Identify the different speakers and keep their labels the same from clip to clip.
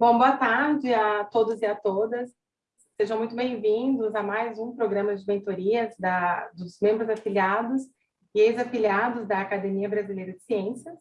Speaker 1: Bom, boa tarde a todos e a todas. Sejam muito bem-vindos a mais um programa de mentorias da, dos membros afiliados e ex-afiliados da Academia Brasileira de Ciências.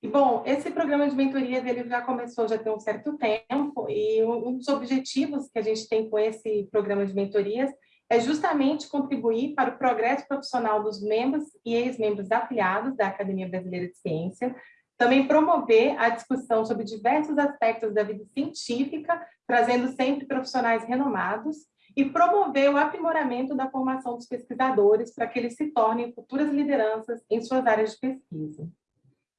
Speaker 1: E, bom, esse programa de mentorias ele já começou já tem um certo tempo e um dos objetivos que a gente tem com esse programa de mentorias é justamente contribuir para o progresso profissional dos membros e ex-membros afiliados da Academia Brasileira de Ciência, também promover a discussão sobre diversos aspectos da vida científica, trazendo sempre profissionais renomados, e promover o aprimoramento da formação dos pesquisadores para que eles se tornem futuras lideranças em suas áreas de pesquisa.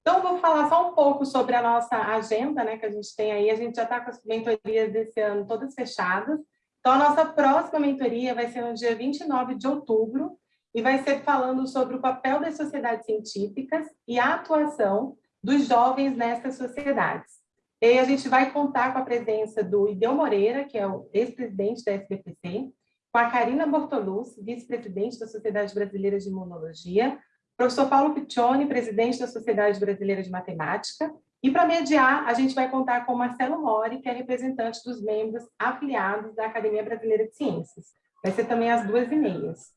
Speaker 1: Então, vou falar só um pouco sobre a nossa agenda, né, que a gente tem aí. A gente já está com as mentorias desse ano todas fechadas. Então, a nossa próxima mentoria vai ser no dia 29 de outubro e vai ser falando sobre o papel das sociedades científicas e a atuação dos jovens nessas sociedades. E a gente vai contar com a presença do Ideu Moreira, que é o ex-presidente da SBPC, com a Karina Bortolucci, vice-presidente da Sociedade Brasileira de Imunologia, professor Paulo Piccioni, presidente da Sociedade Brasileira de Matemática, e para mediar, a gente vai contar com Marcelo Mori, que é representante dos membros afiliados da Academia Brasileira de Ciências. Vai ser também às duas e meias.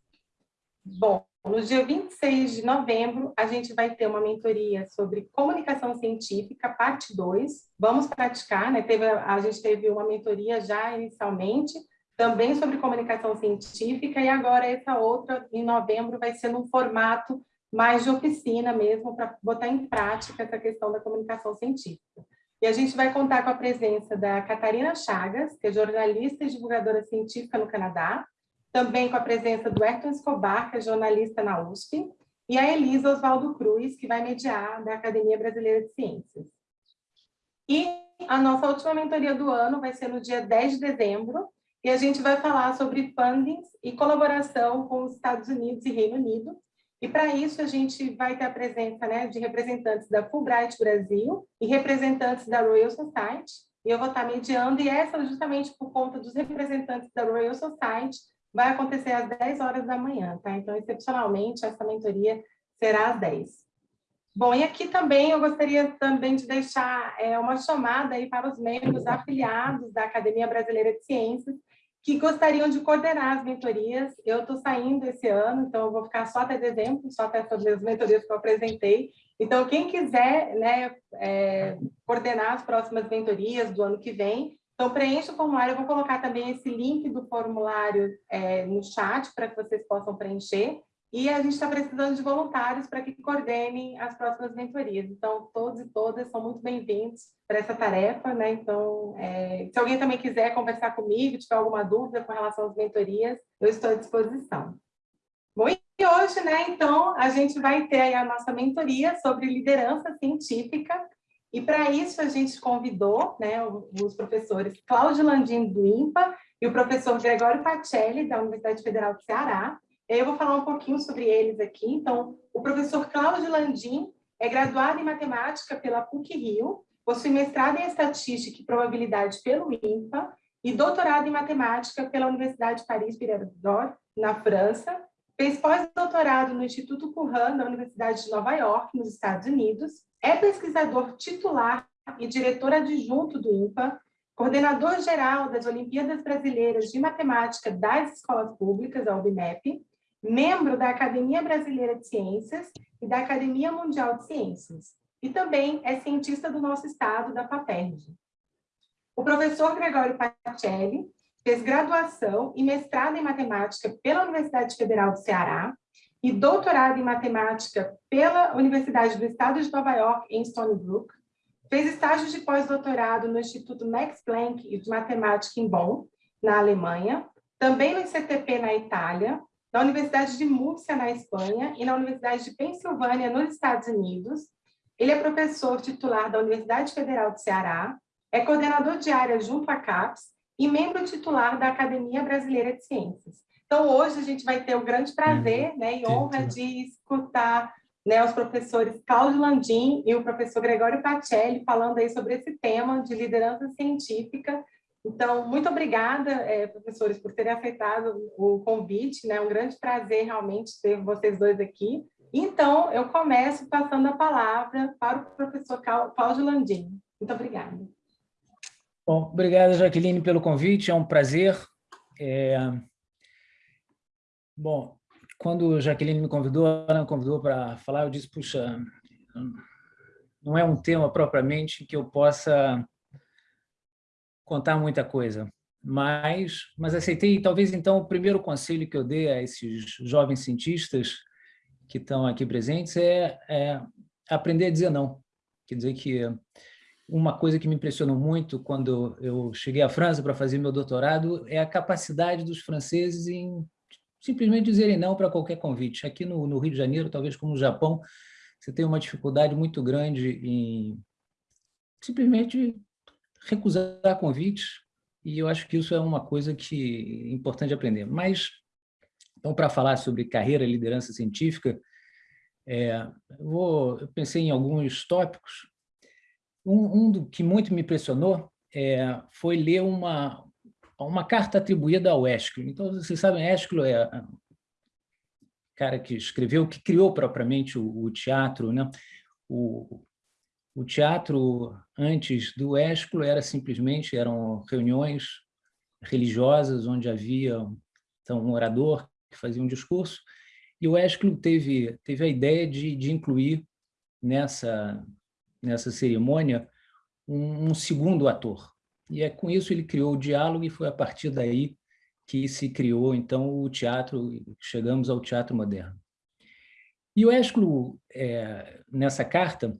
Speaker 1: Bom, no dia 26 de novembro, a gente vai ter uma mentoria sobre comunicação científica, parte 2. Vamos praticar, né? Teve, a gente teve uma mentoria já inicialmente, também sobre comunicação científica, e agora essa outra, em novembro, vai ser num formato mais de oficina mesmo, para botar em prática essa questão da comunicação científica. E a gente vai contar com a presença da Catarina Chagas, que é jornalista e divulgadora científica no Canadá, também com a presença do Ayrton Escobar, que é jornalista na USP, e a Elisa Oswaldo Cruz, que vai mediar da Academia Brasileira de Ciências. E a nossa última mentoria do ano vai ser no dia 10 de dezembro, e a gente vai falar sobre fundings e colaboração com os Estados Unidos e Reino Unido. E para isso a gente vai ter a presença né, de representantes da Fulbright Brasil e representantes da Royal Society, e eu vou estar mediando, e essa justamente por conta dos representantes da Royal Society, vai acontecer às 10 horas da manhã, tá? Então, excepcionalmente, essa mentoria será às 10. Bom, e aqui também eu gostaria também de deixar é, uma chamada aí para os membros afiliados da Academia Brasileira de Ciências, que gostariam de coordenar as mentorias. Eu estou saindo esse ano, então eu vou ficar só até dezembro, só até sobre as mentorias que eu apresentei. Então, quem quiser né, é, coordenar as próximas mentorias do ano que vem, então, preencha o formulário, eu vou colocar também esse link do formulário é, no chat para que vocês possam preencher. E a gente está precisando de voluntários para que coordenem as próximas mentorias. Então, todos e todas são muito bem-vindos para essa tarefa. Né? Então, é, se alguém também quiser conversar comigo, tiver alguma dúvida com relação às mentorias, eu estou à disposição. Bom, e hoje, né, então, a gente vai ter a nossa mentoria sobre liderança científica e para isso a gente convidou né, os professores Cláudio Landim do IMPA e o professor Gregório Pacelli, da Universidade Federal do Ceará. Eu vou falar um pouquinho sobre eles aqui. Então, o professor Cláudio Landim é graduado em matemática pela PUC-Rio, possui mestrado em estatística e probabilidade pelo IMPA e doutorado em matemática pela Universidade Paris-Piraudot, na França. Fez pós-doutorado no Instituto Curran, da Universidade de Nova York, nos Estados Unidos, é pesquisador titular e diretor adjunto do INPA, coordenador geral das Olimpíadas Brasileiras de Matemática das Escolas Públicas, a UBMEP, membro da Academia Brasileira de Ciências e da Academia Mundial de Ciências, e também é cientista do nosso estado, da FAPERJ. O professor Gregório Pacelli fez graduação e mestrado em matemática pela Universidade Federal do Ceará, e doutorado em matemática pela Universidade do Estado de Nova York, em Stony Brook. Fez estágio de pós-doutorado no Instituto Max Planck de Matemática em Bonn, na Alemanha. Também no ICTP, na Itália. Na Universidade de Múrcia, na Espanha. E na Universidade de Pensilvânia, nos Estados Unidos. Ele é professor titular da Universidade Federal do Ceará. É coordenador de área junto à CAPES e membro titular da Academia Brasileira de Ciências. Então, hoje a gente vai ter o grande prazer né, e honra de escutar né, os professores Cláudio Landim e o professor Gregório Pacelli falando aí sobre esse tema de liderança científica. Então, muito obrigada, é, professores, por terem aceitado o convite, né? Um grande prazer realmente ter vocês dois aqui. Então, eu começo passando a palavra para o professor Cláudio Landim. Muito obrigada.
Speaker 2: Bom, obrigado, Jaqueline, pelo convite, é um prazer. É... Bom, quando a Jaqueline me convidou, ela me convidou para falar, eu disse, puxa, não é um tema propriamente que eu possa contar muita coisa, mas, mas aceitei, talvez então, o primeiro conselho que eu dei a esses jovens cientistas que estão aqui presentes é, é aprender a dizer não. Quer dizer que uma coisa que me impressionou muito quando eu cheguei à França para fazer meu doutorado é a capacidade dos franceses em simplesmente dizerem não para qualquer convite. Aqui no, no, Rio de Janeiro, talvez como no Japão, você tem uma dificuldade muito grande em simplesmente recusar convites, e eu acho que isso é uma coisa que é importante aprender. Mas, então, para falar sobre carreira e liderança científica, é, eu, vou, eu pensei em alguns tópicos. Um, um do que muito me impressionou é, foi ler uma, uma carta atribuída ao Ésquilo. Então, vocês sabem, Ésquilo é o cara que escreveu, que criou propriamente o, o teatro. Né? O, o teatro, antes do Ésquilo, era simplesmente, eram reuniões religiosas, onde havia então, um orador que fazia um discurso, e o Ésquilo teve, teve a ideia de, de incluir nessa, nessa cerimônia um, um segundo ator, e é com isso ele criou o diálogo e foi a partir daí que se criou, então, o teatro, chegamos ao teatro moderno. E o Ésculo, é, nessa carta,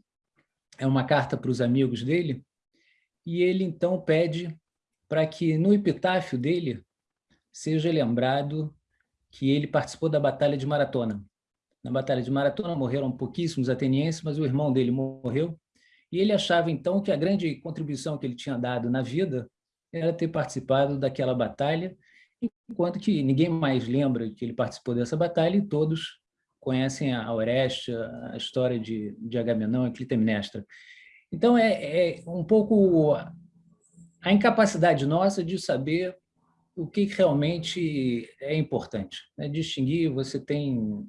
Speaker 2: é uma carta para os amigos dele, e ele, então, pede para que no epitáfio dele seja lembrado que ele participou da Batalha de Maratona. Na Batalha de Maratona morreram pouquíssimos atenienses, mas o irmão dele morreu, e ele achava, então, que a grande contribuição que ele tinha dado na vida era ter participado daquela batalha, enquanto que ninguém mais lembra que ele participou dessa batalha e todos conhecem a Oreste, a história de, de Agamenão e Clitemnestra. Então, é, é um pouco a incapacidade nossa de saber o que realmente é importante. Né? Distinguir, você tem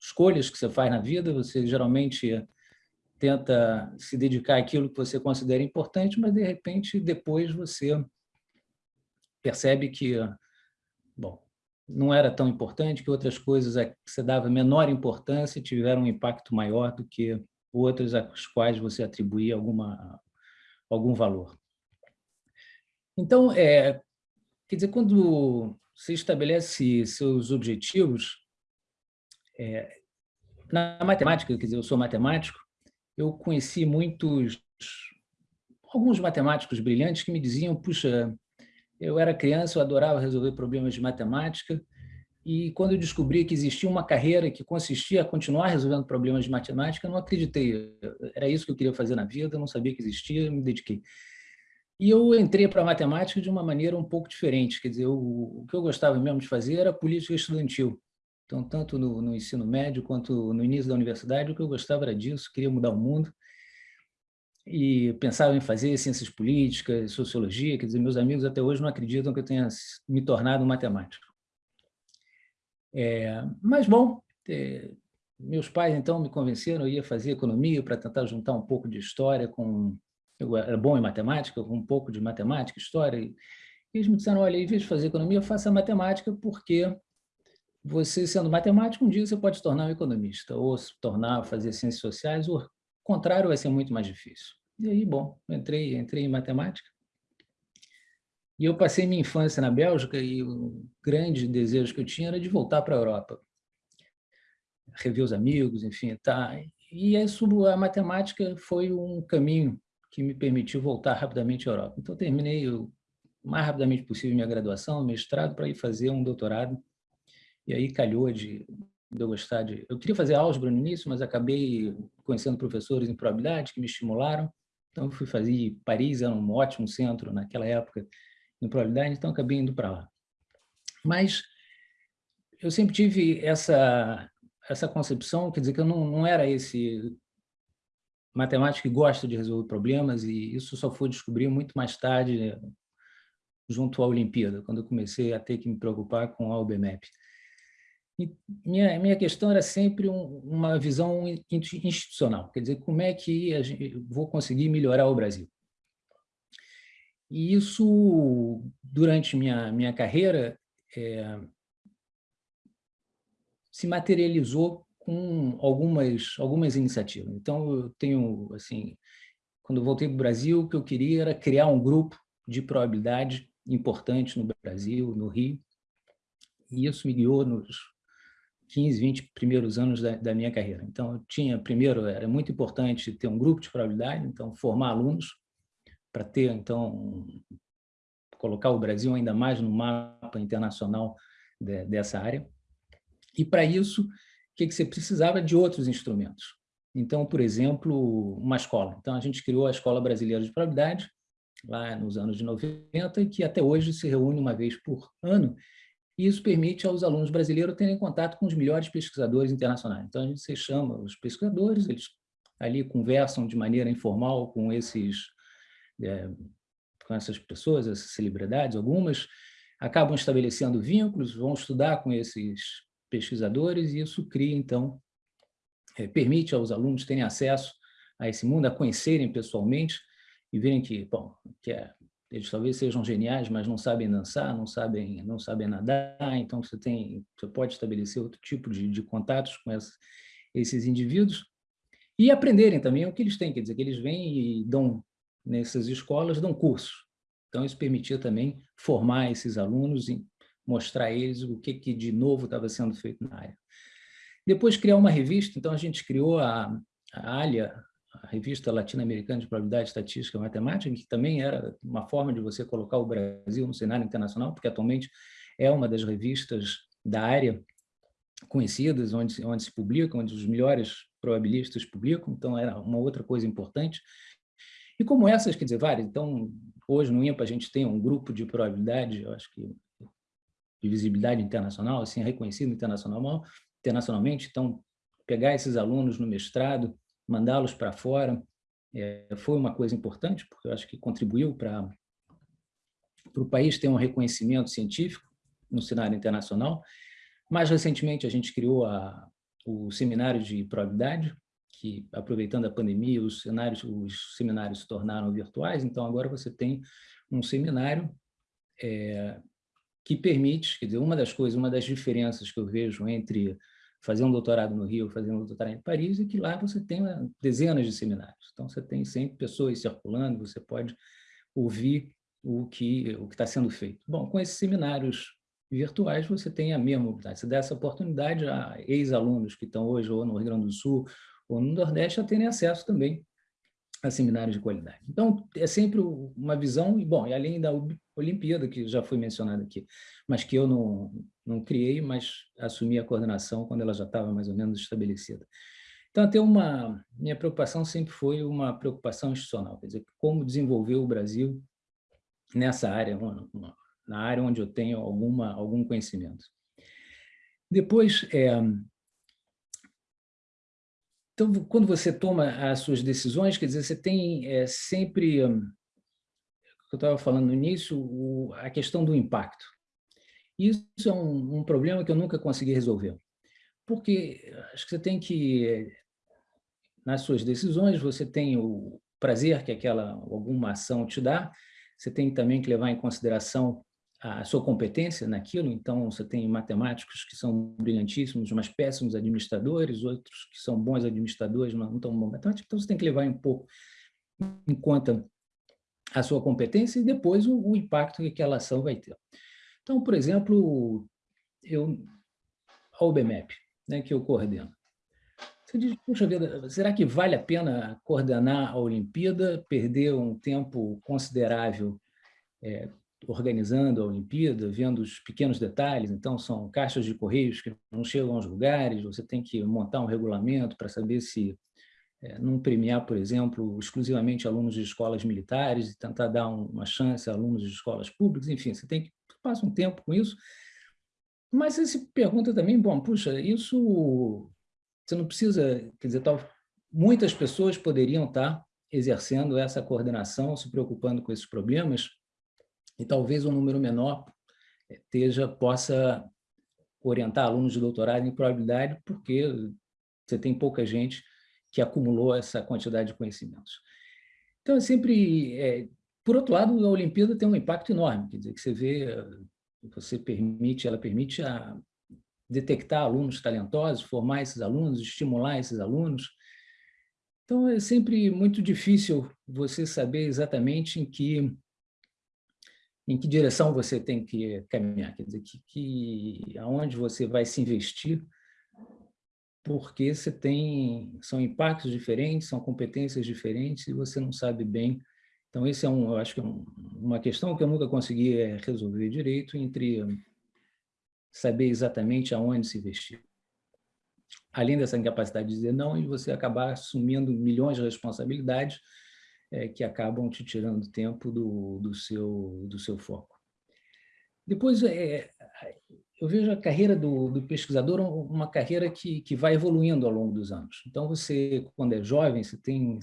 Speaker 2: escolhas que você faz na vida, você geralmente tenta se dedicar àquilo que você considera importante, mas, de repente, depois você percebe que bom, não era tão importante, que outras coisas a que você dava menor importância tiveram um impacto maior do que outras às quais você atribuía alguma, algum valor. Então, é, quer dizer, quando você estabelece seus objetivos, é, na matemática, quer dizer, eu sou matemático, eu conheci muitos, alguns matemáticos brilhantes que me diziam, puxa, eu era criança, eu adorava resolver problemas de matemática, e quando eu descobri que existia uma carreira que consistia a continuar resolvendo problemas de matemática, eu não acreditei. Era isso que eu queria fazer na vida, eu não sabia que existia, me dediquei. E eu entrei para a matemática de uma maneira um pouco diferente, quer dizer, o, o que eu gostava mesmo de fazer era política estudantil. Então, tanto no, no, ensino médio quanto no início da universidade, o que eu gostava era disso, queria mudar o mundo. E pensava em fazer ciências políticas, sociologia, quer dizer, meus amigos até hoje não acreditam que eu tenha me tornado matemático. É, mas, bom, é, meus pais, então, me convenceram, eu ia fazer economia para tentar juntar um pouco de história com... Eu era bom em matemática, com um pouco de matemática, história, e eles me disseram, olha, em vez de fazer economia, faça matemática, porque você, sendo matemático, um dia você pode se tornar um economista, ou se tornar, fazer ciências sociais, o contrário vai ser muito mais difícil. E aí, bom, entrei, entrei em matemática. E eu passei minha infância na Bélgica e o grande desejo que eu tinha era de voltar para a Europa. Rever os amigos, enfim, tá. E isso, a matemática foi um caminho que me permitiu voltar rapidamente à Europa. Então, terminei o mais rapidamente possível minha graduação, mestrado, para ir fazer um doutorado e aí calhou de, de eu gostar de... Eu queria fazer álgebra no início, mas acabei conhecendo professores em probabilidade que me estimularam. Então, fui fazer... Paris era um ótimo centro naquela época em probabilidade, então acabei indo para lá. Mas eu sempre tive essa, essa concepção, quer dizer, que eu não, não era esse matemático que gosta de resolver problemas, e isso só fui descobrir muito mais tarde, junto à Olimpíada, quando eu comecei a ter que me preocupar com a UBMEP minha, minha questão era sempre um, uma visão institucional, quer dizer, como é que gente, vou conseguir melhorar o Brasil? E isso, durante minha, minha carreira, é, se materializou com algumas, algumas iniciativas. Então, eu tenho, assim, quando voltei para o Brasil, o que eu queria era criar um grupo de probabilidade importante no Brasil, no Rio, e isso me guiou nos 15, 20 primeiros anos da, da minha carreira. Então, eu tinha, primeiro, era muito importante ter um grupo de probabilidade, então, formar alunos, para ter, então, colocar o Brasil ainda mais no mapa internacional de, dessa área. E, para isso, o que, que você precisava? De outros instrumentos. Então, por exemplo, uma escola. Então, a gente criou a Escola Brasileira de Probabilidade, lá nos anos de 90, que até hoje se reúne uma vez por ano, e isso permite aos alunos brasileiros terem contato com os melhores pesquisadores internacionais. Então, a gente se chama os pesquisadores, eles ali conversam de maneira informal com esses é, com essas pessoas, essas celebridades, algumas, acabam estabelecendo vínculos, vão estudar com esses pesquisadores e isso cria, então, é, permite aos alunos terem acesso a esse mundo, a conhecerem pessoalmente e verem que, bom, que é, eles talvez sejam geniais, mas não sabem dançar, não sabem, não sabem nadar, então você, tem, você pode estabelecer outro tipo de, de contatos com essa, esses indivíduos e aprenderem também o que eles têm, quer dizer, que eles vêm e dão nessas escolas dão cursos. Então, isso permitia também formar esses alunos e mostrar a eles o que, que de novo estava sendo feito na área. Depois, criar uma revista. Então, a gente criou a, a ALIA, a Revista Latino-Americana de Probabilidade Estatística e Matemática, que também era uma forma de você colocar o Brasil no cenário internacional, porque atualmente é uma das revistas da área conhecidas, onde, onde se publica, onde os melhores probabilistas publicam, então era uma outra coisa importante. E como essas, quer dizer, várias. Então, hoje no IMPA a gente tem um grupo de probabilidade, eu acho que de visibilidade internacional, assim, reconhecido internacional, internacionalmente. Então, pegar esses alunos no mestrado, mandá-los para fora, é, foi uma coisa importante, porque eu acho que contribuiu para o país ter um reconhecimento científico no cenário internacional. Mais recentemente, a gente criou a, o seminário de probabilidade, que, aproveitando a pandemia, os, cenários, os seminários se tornaram virtuais, então agora você tem um seminário é, que permite, quer dizer, uma das coisas, uma das diferenças que eu vejo entre fazer um doutorado no Rio, fazer um doutorado em Paris, é que lá você tem né, dezenas de seminários. Então, você tem sempre pessoas circulando, você pode ouvir o que o está sendo feito. Bom, com esses seminários virtuais, você tem a mesma oportunidade. Você dá essa oportunidade a ex-alunos que estão hoje ou no Rio Grande do Sul ou no Nordeste a terem acesso também a seminários de qualidade. Então, é sempre uma visão, e bom, e além da Olimpíada, que já foi mencionada aqui, mas que eu não, não criei, mas assumi a coordenação quando ela já estava mais ou menos estabelecida. Então, até uma, minha preocupação sempre foi uma preocupação institucional, quer dizer, como desenvolver o Brasil nessa área, na área onde eu tenho alguma, algum conhecimento. Depois, é, então, quando você toma as suas decisões, quer dizer, você tem é, sempre, hum, eu estava falando no início, o, a questão do impacto. Isso é um, um, problema que eu nunca consegui resolver. Porque acho que você tem que, nas suas decisões, você tem o prazer que aquela alguma ação te dá, você tem também que levar em consideração a sua competência naquilo, então você tem matemáticos que são brilhantíssimos, mas péssimos administradores, outros que são bons administradores, mas não tão bons matemáticos, então você tem que levar um pouco em conta a sua competência e depois o, o impacto que aquela ação vai ter. Então, por exemplo, eu, a OBMEP, né, que eu coordeno, você diz, puxa vida, será que vale a pena coordenar a Olimpíada, perder um tempo considerável é, organizando a Olimpíada, vendo os pequenos detalhes, então são caixas de correios que não chegam aos lugares, você tem que montar um regulamento para saber se é, não premiar, por exemplo, exclusivamente alunos de escolas militares e tentar dar uma chance a alunos de escolas públicas, enfim, você tem que passar um tempo com isso, mas você se pergunta também, bom, puxa, isso você não precisa, quer dizer, tal, muitas pessoas poderiam estar exercendo essa coordenação, se preocupando com esses problemas, e talvez um número menor esteja, eh, possa orientar alunos de doutorado em probabilidade, porque você tem pouca gente que acumulou essa quantidade de conhecimentos. Então, é sempre é, por outro lado, a Olimpíada tem um impacto enorme, quer dizer, que você vê, você permite, ela permite a detectar alunos talentosos, formar esses alunos, estimular esses alunos. Então, é sempre muito difícil você saber exatamente em que em que direção você tem que caminhar, quer dizer, que, que, aonde você vai se investir, porque você tem, são impactos diferentes, são competências diferentes, e você não sabe bem. Então, esse é um, eu acho que é um, uma questão que eu nunca consegui é, resolver direito, entre saber exatamente aonde se investir. Além dessa incapacidade de dizer não, e você acabar assumindo milhões de responsabilidades, é, que acabam te tirando tempo do, do, seu, do seu foco. Depois, é, eu vejo a carreira do, do, pesquisador uma carreira que, que vai evoluindo ao longo dos anos. Então, você, quando é jovem, você tem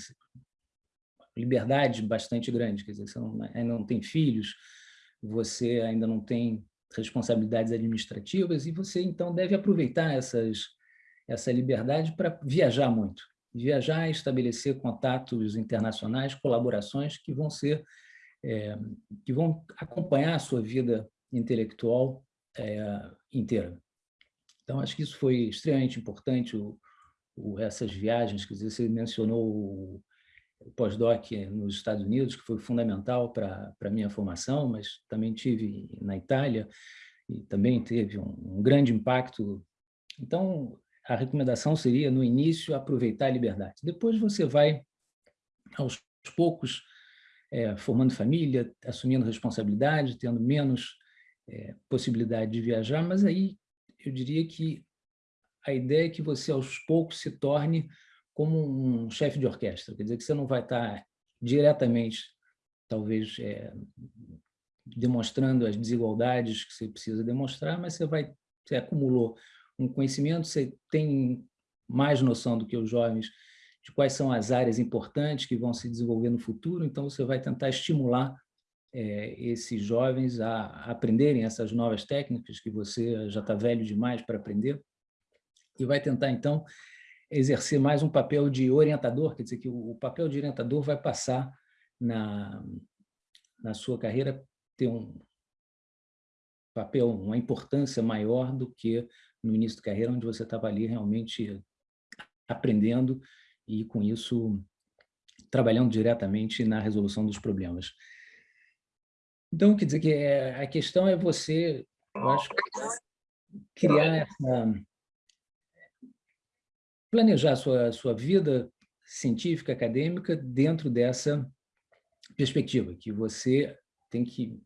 Speaker 2: liberdade bastante grande, quer dizer, você não, ainda não tem filhos, você ainda não tem responsabilidades administrativas, e você, então, deve aproveitar essas, essa liberdade para viajar muito viajar, estabelecer contatos internacionais, colaborações que vão ser é, que vão acompanhar a sua vida intelectual é, inteira. Então, acho que isso foi extremamente importante, o, o, essas viagens, quer dizer, você mencionou o, o pós-doc nos Estados Unidos, que foi fundamental para a minha formação, mas também tive na Itália, e também teve um, um grande impacto. Então, a recomendação seria, no início, aproveitar a liberdade. Depois você vai, aos poucos, é, formando família, assumindo responsabilidade, tendo menos é, possibilidade de viajar, mas aí eu diria que a ideia é que você, aos poucos, se torne como um chefe de orquestra, quer dizer, que você não vai estar diretamente, talvez, é, demonstrando as desigualdades que você precisa demonstrar, mas você vai, você acumulou um conhecimento, você tem mais noção do que os jovens de quais são as áreas importantes que vão se desenvolver no futuro, então você vai tentar estimular é, esses jovens a aprenderem essas novas técnicas que você já está velho demais para aprender, e vai tentar, então, exercer mais um papel de orientador, quer dizer, que o, papel de orientador vai passar na, na sua carreira ter um papel, uma importância maior do que no início da carreira, onde você estava ali realmente aprendendo e, com isso, trabalhando diretamente na resolução dos problemas. Então, quer dizer que é, a questão é você, eu acho, criar essa... planejar a sua, sua vida científica, acadêmica, dentro dessa perspectiva, que você tem que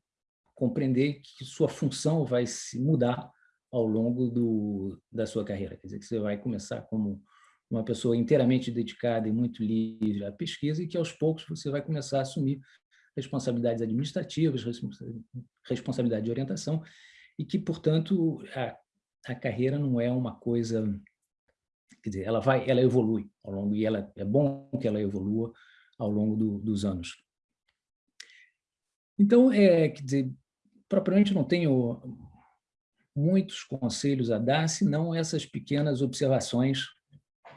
Speaker 2: compreender que sua função vai se mudar ao longo do, da sua carreira. Quer dizer, que você vai começar como uma pessoa inteiramente dedicada e muito livre à pesquisa e que, aos poucos, você vai começar a assumir responsabilidades administrativas, responsabilidade de orientação, e que, portanto, a, a carreira não é uma coisa... Quer dizer, ela, vai, ela evolui ao longo, e ela, é bom que ela evolua ao longo do, dos anos. Então, é, quer dizer, propriamente não tenho muitos conselhos a dar, senão essas pequenas observações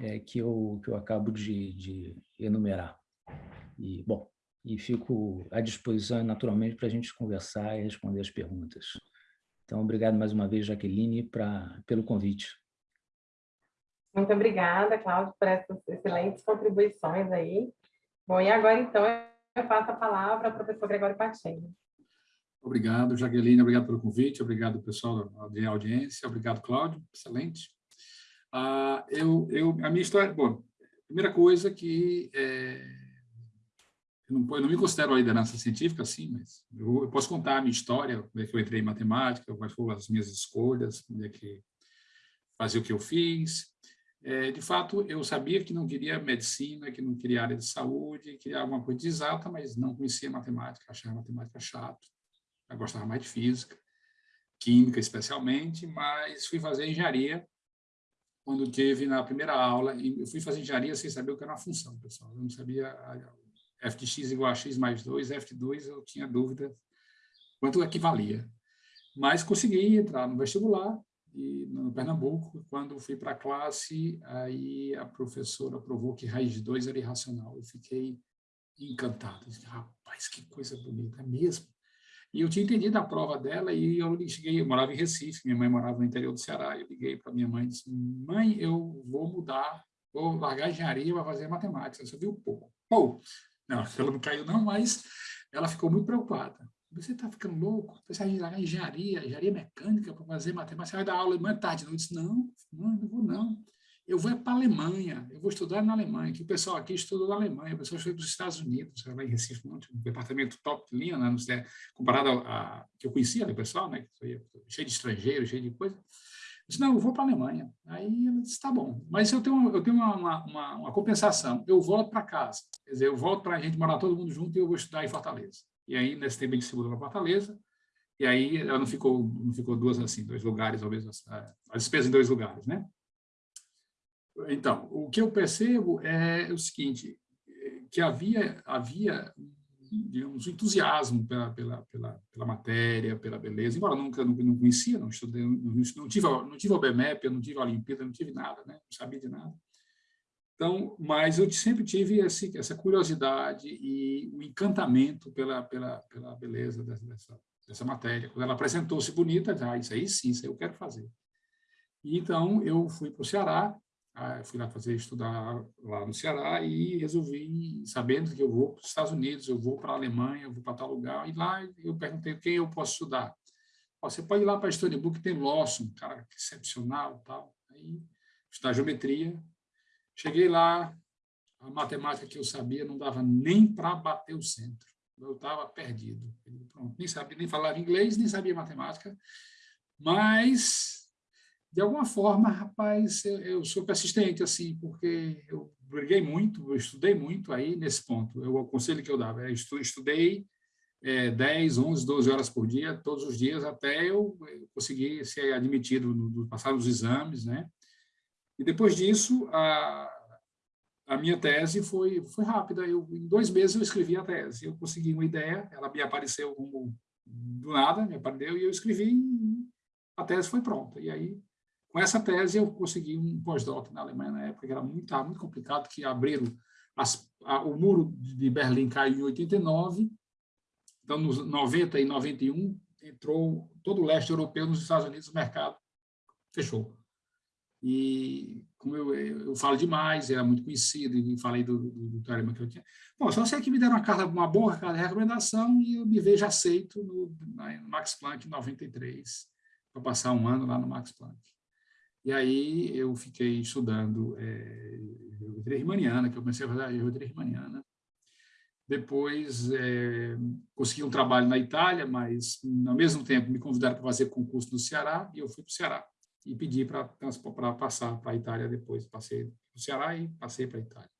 Speaker 2: é, que, eu, que eu acabo de, de enumerar. E, bom, e fico à disposição, naturalmente, para a gente conversar e responder as perguntas. Então, obrigado mais uma vez, Jaqueline, pra, pelo convite.
Speaker 1: Muito obrigada, Cláudio, por essas excelentes contribuições aí. Bom, e agora, então, eu passo a palavra ao professor Gregório Pacheco.
Speaker 3: Obrigado, Jaqueline, obrigado pelo convite, obrigado, pessoal da audiência, obrigado, Cláudio, excelente. Ah, eu, eu, a minha história, bom, primeira coisa que é, eu, não, eu não me considero uma liderança científica, assim, mas eu, eu, posso contar a minha história, como é que eu entrei em matemática, quais foram as minhas escolhas, como é que fazer o que eu fiz. É, de fato, eu sabia que não queria medicina, que não queria área de saúde, queria alguma coisa de exata, mas não conhecia matemática, achava matemática chato eu gostava mais de física, química especialmente, mas fui fazer engenharia quando teve na primeira aula, eu fui fazer engenharia sem saber o que era uma função, pessoal. Eu não sabia f de x igual a x mais 2, f de 2 eu tinha dúvida quanto equivalia. Mas consegui entrar no vestibular e no Pernambuco, quando fui para a classe, aí a professora provou que raiz de 2 era irracional. Eu fiquei encantado. Eu disse, rapaz, que coisa bonita, é mesmo. E eu tinha entendido a prova dela e eu cheguei, eu morava em Recife, minha mãe morava no interior do Ceará, eu liguei para minha mãe e disse, mãe, eu vou mudar, vou largar a engenharia para fazer matemática. Você viu pouco. Pô, não, ela não caiu não, mas ela ficou muito preocupada. Você está ficando louco? Você vai largar engenharia, engenharia mecânica para fazer matemática, você vai dar aula amanhã tarde. Eu disse, não, não, não vou não eu vou para a Alemanha, eu vou estudar na Alemanha, que o pessoal aqui estudou na Alemanha, o pessoal para os Estados Unidos, lá em Recife, um departamento top de linha, né, comparado a, que eu conhecia, né, pessoal, né, cheio de estrangeiros, cheio de coisa. Eu disse, não, eu vou para a Alemanha. Aí ela disse, tá bom, mas eu tenho, eu tenho uma, uma, uma compensação, eu volto para casa, quer dizer, eu volto para a gente morar todo mundo junto e eu vou estudar em Fortaleza. E aí, nesse tempo, a gente se mudou para Fortaleza, e aí ela não ficou, não ficou duas assim, dois lugares, ao mesmo, a despesa em dois lugares, né? Então, o que eu percebo é o seguinte, que havia, havia digamos, um entusiasmo pela, pela, pela, pela matéria, pela beleza, embora nunca não, não conhecia, não estudei, não, não tive, não tive o BMEP, não tive a Olimpíada, não tive nada, né? não sabia de nada. Então, mas eu sempre tive esse, essa curiosidade e o encantamento pela, pela, pela beleza dessa, dessa matéria. Quando ela apresentou-se bonita, ah, isso aí sim, isso aí eu quero fazer. E, então, eu fui para o Ceará, ah, fui lá fazer estudar lá no Ceará e resolvi, sabendo que eu vou para os Estados Unidos, eu vou para a Alemanha, eu vou para tal lugar, e lá eu perguntei quem eu posso estudar. Você pode ir lá para Stony Brook, tem Lawson, cara excepcional tal. Aí, estudar geometria. Cheguei lá, a matemática que eu sabia não dava nem para bater o centro. Eu estava perdido. Pronto, nem sabia, nem falava inglês, nem sabia matemática, mas de alguma forma, rapaz, eu, eu, sou persistente, assim, porque eu briguei muito, eu estudei muito aí nesse ponto. Eu, o conselho que eu dava é estudei é, 10, 11, 12 horas por dia, todos os dias, até eu, eu conseguir ser admitido, no, no, passar os exames, né? E depois disso, a, a minha tese foi, foi rápida. Eu, em dois meses eu escrevi a tese. Eu consegui uma ideia, ela me apareceu como do nada, me apareceu, e eu escrevi a tese foi pronta. E aí com essa tese, eu consegui um pós-doc na Alemanha na época, que era muito, muito complicado, que abriram as, a, o muro de Berlim caiu em 89, então, nos 90 e 91, entrou todo o leste europeu nos Estados Unidos, o mercado fechou. E, como eu, eu falo demais, era muito conhecido, e falei do, do, do teorema que eu tinha. Bom, só sei que me deram uma, carta, uma boa carta de recomendação e eu me vejo aceito no, no Max Planck em 93, para passar um ano lá no Max Planck. E aí eu fiquei estudando é, geometria riemanniana, que eu comecei a fazer a geometria riemanniana. Depois é, consegui um trabalho na Itália, mas ao mesmo tempo me convidaram para fazer concurso no Ceará e eu fui para o Ceará e pedi para passar para a Itália depois. Passei para o Ceará e passei para a Itália.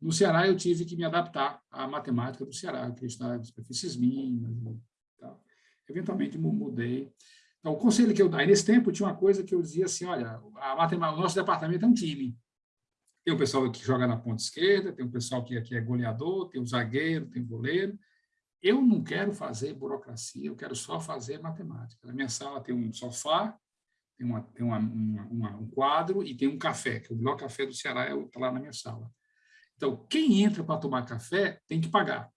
Speaker 3: No Ceará eu tive que me adaptar à matemática do Ceará, eu queria estudar superfícies mínimas e tal. Eventualmente mudei. Então, o conselho que eu dei, nesse tempo tinha uma coisa que eu dizia assim, olha, o nosso departamento é um time. Tem o pessoal que joga na ponta esquerda, tem o pessoal que aqui é goleador, tem o zagueiro, tem o goleiro. Eu não quero fazer burocracia, eu quero só fazer matemática. Na minha sala tem um sofá, tem, uma, tem uma, uma, um quadro e tem um café, que é o melhor café do Ceará está lá na minha sala. Então, quem entra para tomar café tem que pagar.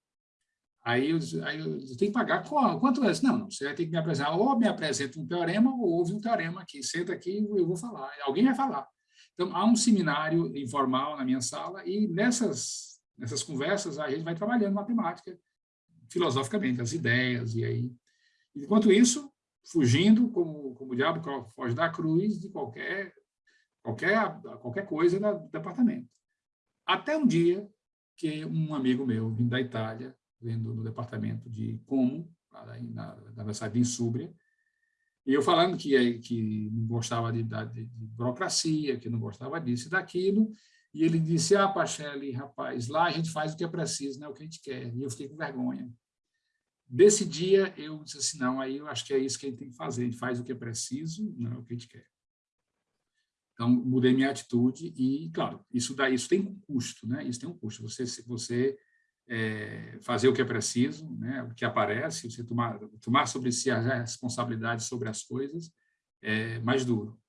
Speaker 3: Aí eu, tenho que pagar quanto é? Não, não, você vai ter que me apresentar, ou me apresenta um teorema, ou houve um teorema aqui, senta aqui e eu vou falar, alguém vai falar. Então, há um seminário informal na minha sala e nessas, nessas conversas a gente vai trabalhando matemática, filosoficamente, as ideias, e aí... Enquanto isso, fugindo, como, como o diabo foge da cruz, de qualquer, qualquer, qualquer coisa do departamento. Até um dia que um amigo meu, vindo da Itália, vendo no departamento de como, na, na Universidade de Insúbria, e eu falando que, que não gostava de, de, de, burocracia, que não gostava disso e daquilo, e ele disse, ah, Pachelli, rapaz, lá a gente faz o que é preciso, não é o que a gente quer. E eu fiquei com vergonha. Desse dia, eu disse assim, não, aí eu acho que é isso que a gente tem que fazer, a gente faz o que é preciso, não é o que a gente quer. Então, mudei minha atitude e, claro, isso, dá, isso tem um custo, né? Isso tem um custo. Você, você é, fazer o que é preciso, né, o que aparece, você tomar, tomar sobre si a responsabilidade sobre as coisas, é mais duro.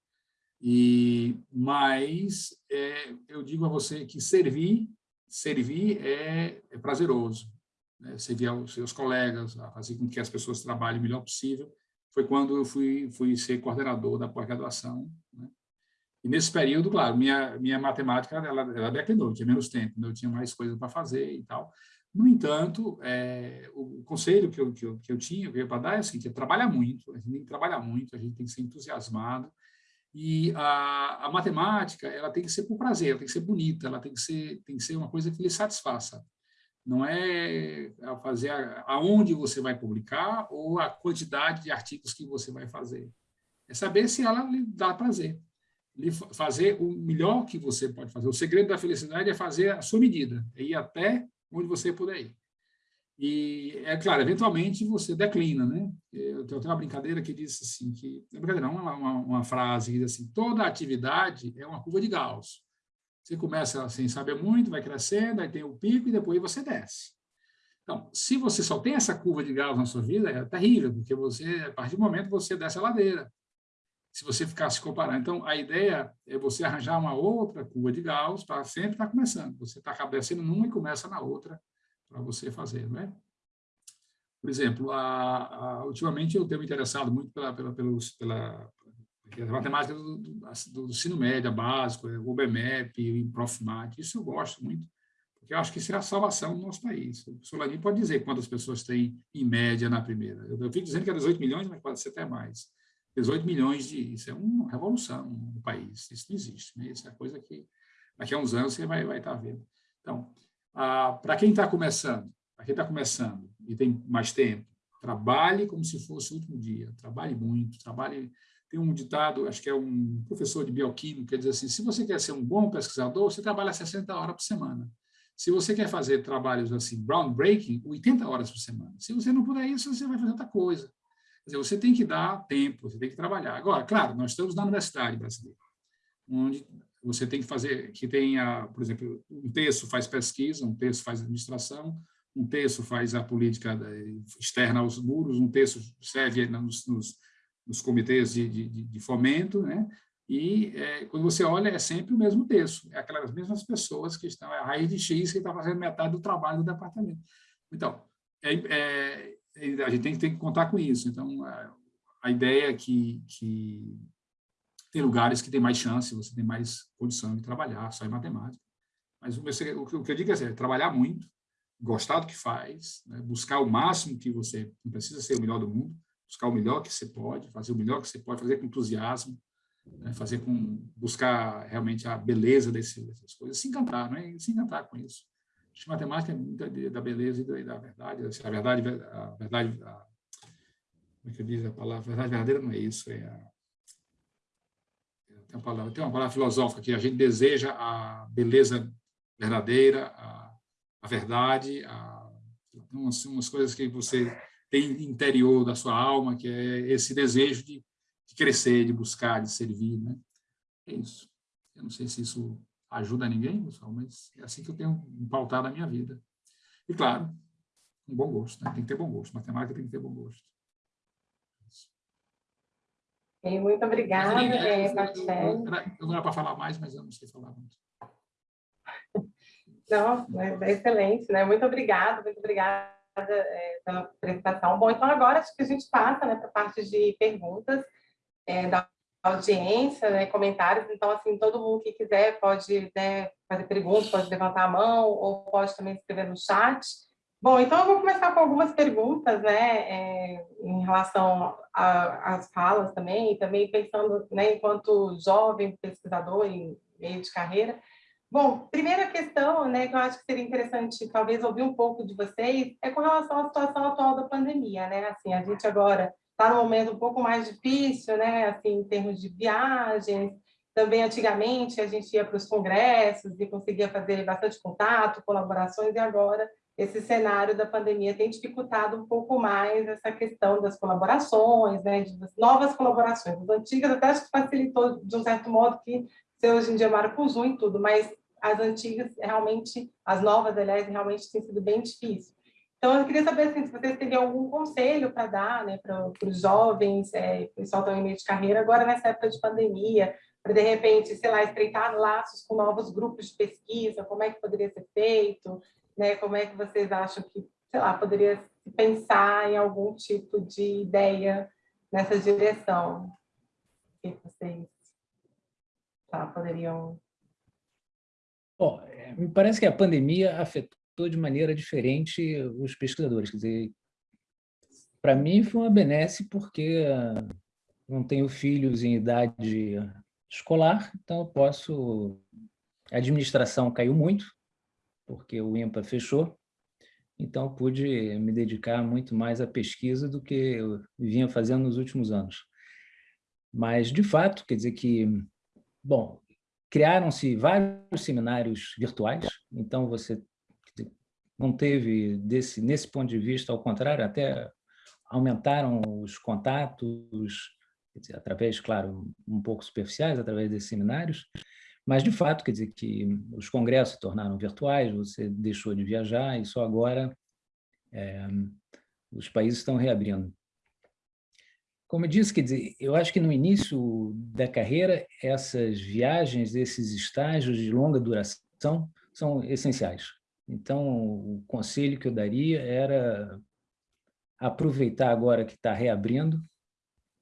Speaker 3: E, mas é, eu digo a você que servir servir é, é prazeroso. Né? Servir aos seus colegas, a fazer com que as pessoas trabalhem o melhor possível, foi quando eu fui, fui ser coordenador da pós-graduação. Né? E nesse período, claro, minha, minha matemática ela, ela declinou, tinha menos tempo, né? eu tinha mais coisas para fazer e tal. No entanto, é, o, o, conselho que eu, que eu, que eu tinha para dar é assim, que é trabalhar muito, a gente tem que trabalhar muito, a gente tem que ser entusiasmado, e a, a, matemática, ela tem que ser por prazer, ela tem que ser bonita, ela tem que ser, tem que ser uma coisa que lhe satisfaça. Não é fazer a, aonde você vai publicar ou a quantidade de artigos que você vai fazer. É saber se ela lhe dá prazer. Fazer o melhor que você pode fazer. O segredo da felicidade é fazer a sua medida, é ir até onde você puder ir. E, é claro, eventualmente você declina, né? Eu tenho uma brincadeira que diz assim, que, é brincadeira uma, uma, uma frase que diz assim, toda atividade é uma curva de Gauss. Você começa sem saber muito, vai crescendo, aí tem o pico e depois você desce. Então, se você só tem essa curva de Gauss na sua vida, é terrível, porque você, a partir do momento, você desce a ladeira. Se você ficar se comparando. Então, a ideia é você arranjar uma outra curva de Gauss para sempre estar tá começando. Você está descendo numa e começa na outra, para você fazer, não é? Por exemplo, a, a, ultimamente eu tenho me interessado muito pela, pela, pelos, pela, pela matemática do, do, do, ensino médio básico, o BMEP, o Profmat, isso eu gosto muito, porque eu acho que isso é a salvação do nosso país. O Solani pode dizer quantas pessoas tem em média na primeira. Eu, eu fico dizendo que é 18 milhões, mas pode ser até mais. 18 milhões de... Isso é uma revolução no país, isso não existe. Né? Isso é coisa que daqui a uns anos você vai, vai estar vendo. Então, para quem está começando, para quem está começando e tem mais tempo, trabalhe como se fosse o último dia, trabalhe muito, trabalhe... Tem um ditado, acho que é um professor de bioquímica, que diz assim, se você quer ser um bom pesquisador, você trabalha 60 horas por semana. Se você quer fazer trabalhos assim, groundbreaking, 80 horas por semana. Se você não puder isso, você vai fazer outra coisa. Dizer, você tem que dar tempo, você tem que trabalhar. Agora, claro, nós estamos na universidade brasileira, onde você tem que fazer, que tenha, por exemplo, um terço faz pesquisa, um terço faz administração, um terço faz a política externa aos muros, um terço serve nos, nos, nos comitês de, de, de, fomento, né? e é, quando você olha, é sempre o mesmo terço, é aquelas mesmas pessoas que estão, é a raiz de X que está fazendo metade do trabalho do departamento. Então, é, é, a gente tem, tem, que contar com isso. Então, a, a ideia é que, que tem lugares que tem mais chance, você tem mais condição de trabalhar, só em matemática. Mas o, o que eu digo é, assim, é trabalhar muito, gostar do que faz, né? buscar o máximo que você, não precisa ser o melhor do mundo, buscar o melhor que você pode, fazer o melhor que você pode, fazer com entusiasmo, né? fazer com, buscar realmente a beleza desse, dessas coisas, se encantar, não é? se encantar com isso. Acho que matemática é muito da beleza e da, verdade, a verdade, a verdade, a, como é que diz a palavra, a verdade verdadeira não é isso, é a, tem uma palavra, tem uma palavra filosófica que a gente deseja a beleza verdadeira, a, a verdade, a, umas, umas coisas que você tem interior da sua alma, que é esse desejo de, de crescer, de buscar, de servir, né? É isso. Eu não sei se isso ajuda ninguém, pessoal, mas é assim que eu tenho pautado a minha vida. E, claro, um bom gosto, né? tem que ter bom gosto. Matemática tem que ter bom gosto.
Speaker 1: Muito obrigada, é,
Speaker 3: Eu, eu, não era para falar mais, mas eu não sei falar muito.
Speaker 1: Não, é excelente, né? Muito obrigada, muito obrigada é, pela apresentação. Bom, então agora acho que a gente passa né, para a parte de perguntas é, da audiência, né, comentários. Então, assim, todo mundo que quiser pode né, fazer perguntas, pode levantar a mão ou pode também escrever no chat. Bom, então eu vou começar com algumas perguntas, né, é, em relação às falas também, e também pensando, né, enquanto jovem pesquisador em meio de carreira. Bom, primeira questão, né, que eu acho que seria interessante talvez ouvir um pouco de vocês, é com relação à situação atual da pandemia, né, assim, a gente agora está num momento um pouco mais difícil, né, assim, em termos de viagens, também antigamente a gente ia para os congressos e conseguia fazer bastante contato, colaborações, e agora esse cenário da pandemia tem dificultado um pouco mais essa questão das colaborações, né, de novas colaborações. As antigas até acho que facilitou de um certo modo que você hoje em dia Zoom e tudo, mas as antigas realmente, as novas, aliás, realmente tem sido bem difícil. Então, eu queria saber assim, se vocês teriam algum conselho para dar né, para os jovens, é, pessoal em meio de carreira, agora nessa época de pandemia, para, de repente, sei lá, estreitar laços com novos grupos de pesquisa, como é que poderia ser feito, né? como é que vocês acham que, sei lá, poderia pensar em algum tipo de ideia nessa direção? O que vocês tá, poderiam...
Speaker 2: Bom, é, me parece que a pandemia afetou de maneira diferente os pesquisadores. Quer dizer, para mim foi uma benesse porque não tenho filhos em idade escolar, então eu posso... A administração caiu muito, porque o INPA fechou, então pude me dedicar muito mais à pesquisa do que eu vinha fazendo nos últimos anos. Mas, de fato, quer dizer que, bom, criaram-se vários seminários virtuais, então você não teve, desse, nesse ponto de vista, ao contrário, até aumentaram os contatos, dizer, através, claro, um pouco superficiais, através desses seminários, mas, de fato, quer dizer que os congressos se tornaram virtuais, você deixou de viajar e só agora é, os países estão reabrindo. Como eu disse, quer dizer, eu acho que no início da carreira, essas viagens, esses estágios de longa duração são essenciais. Então, o conselho que eu daria era aproveitar agora que está reabrindo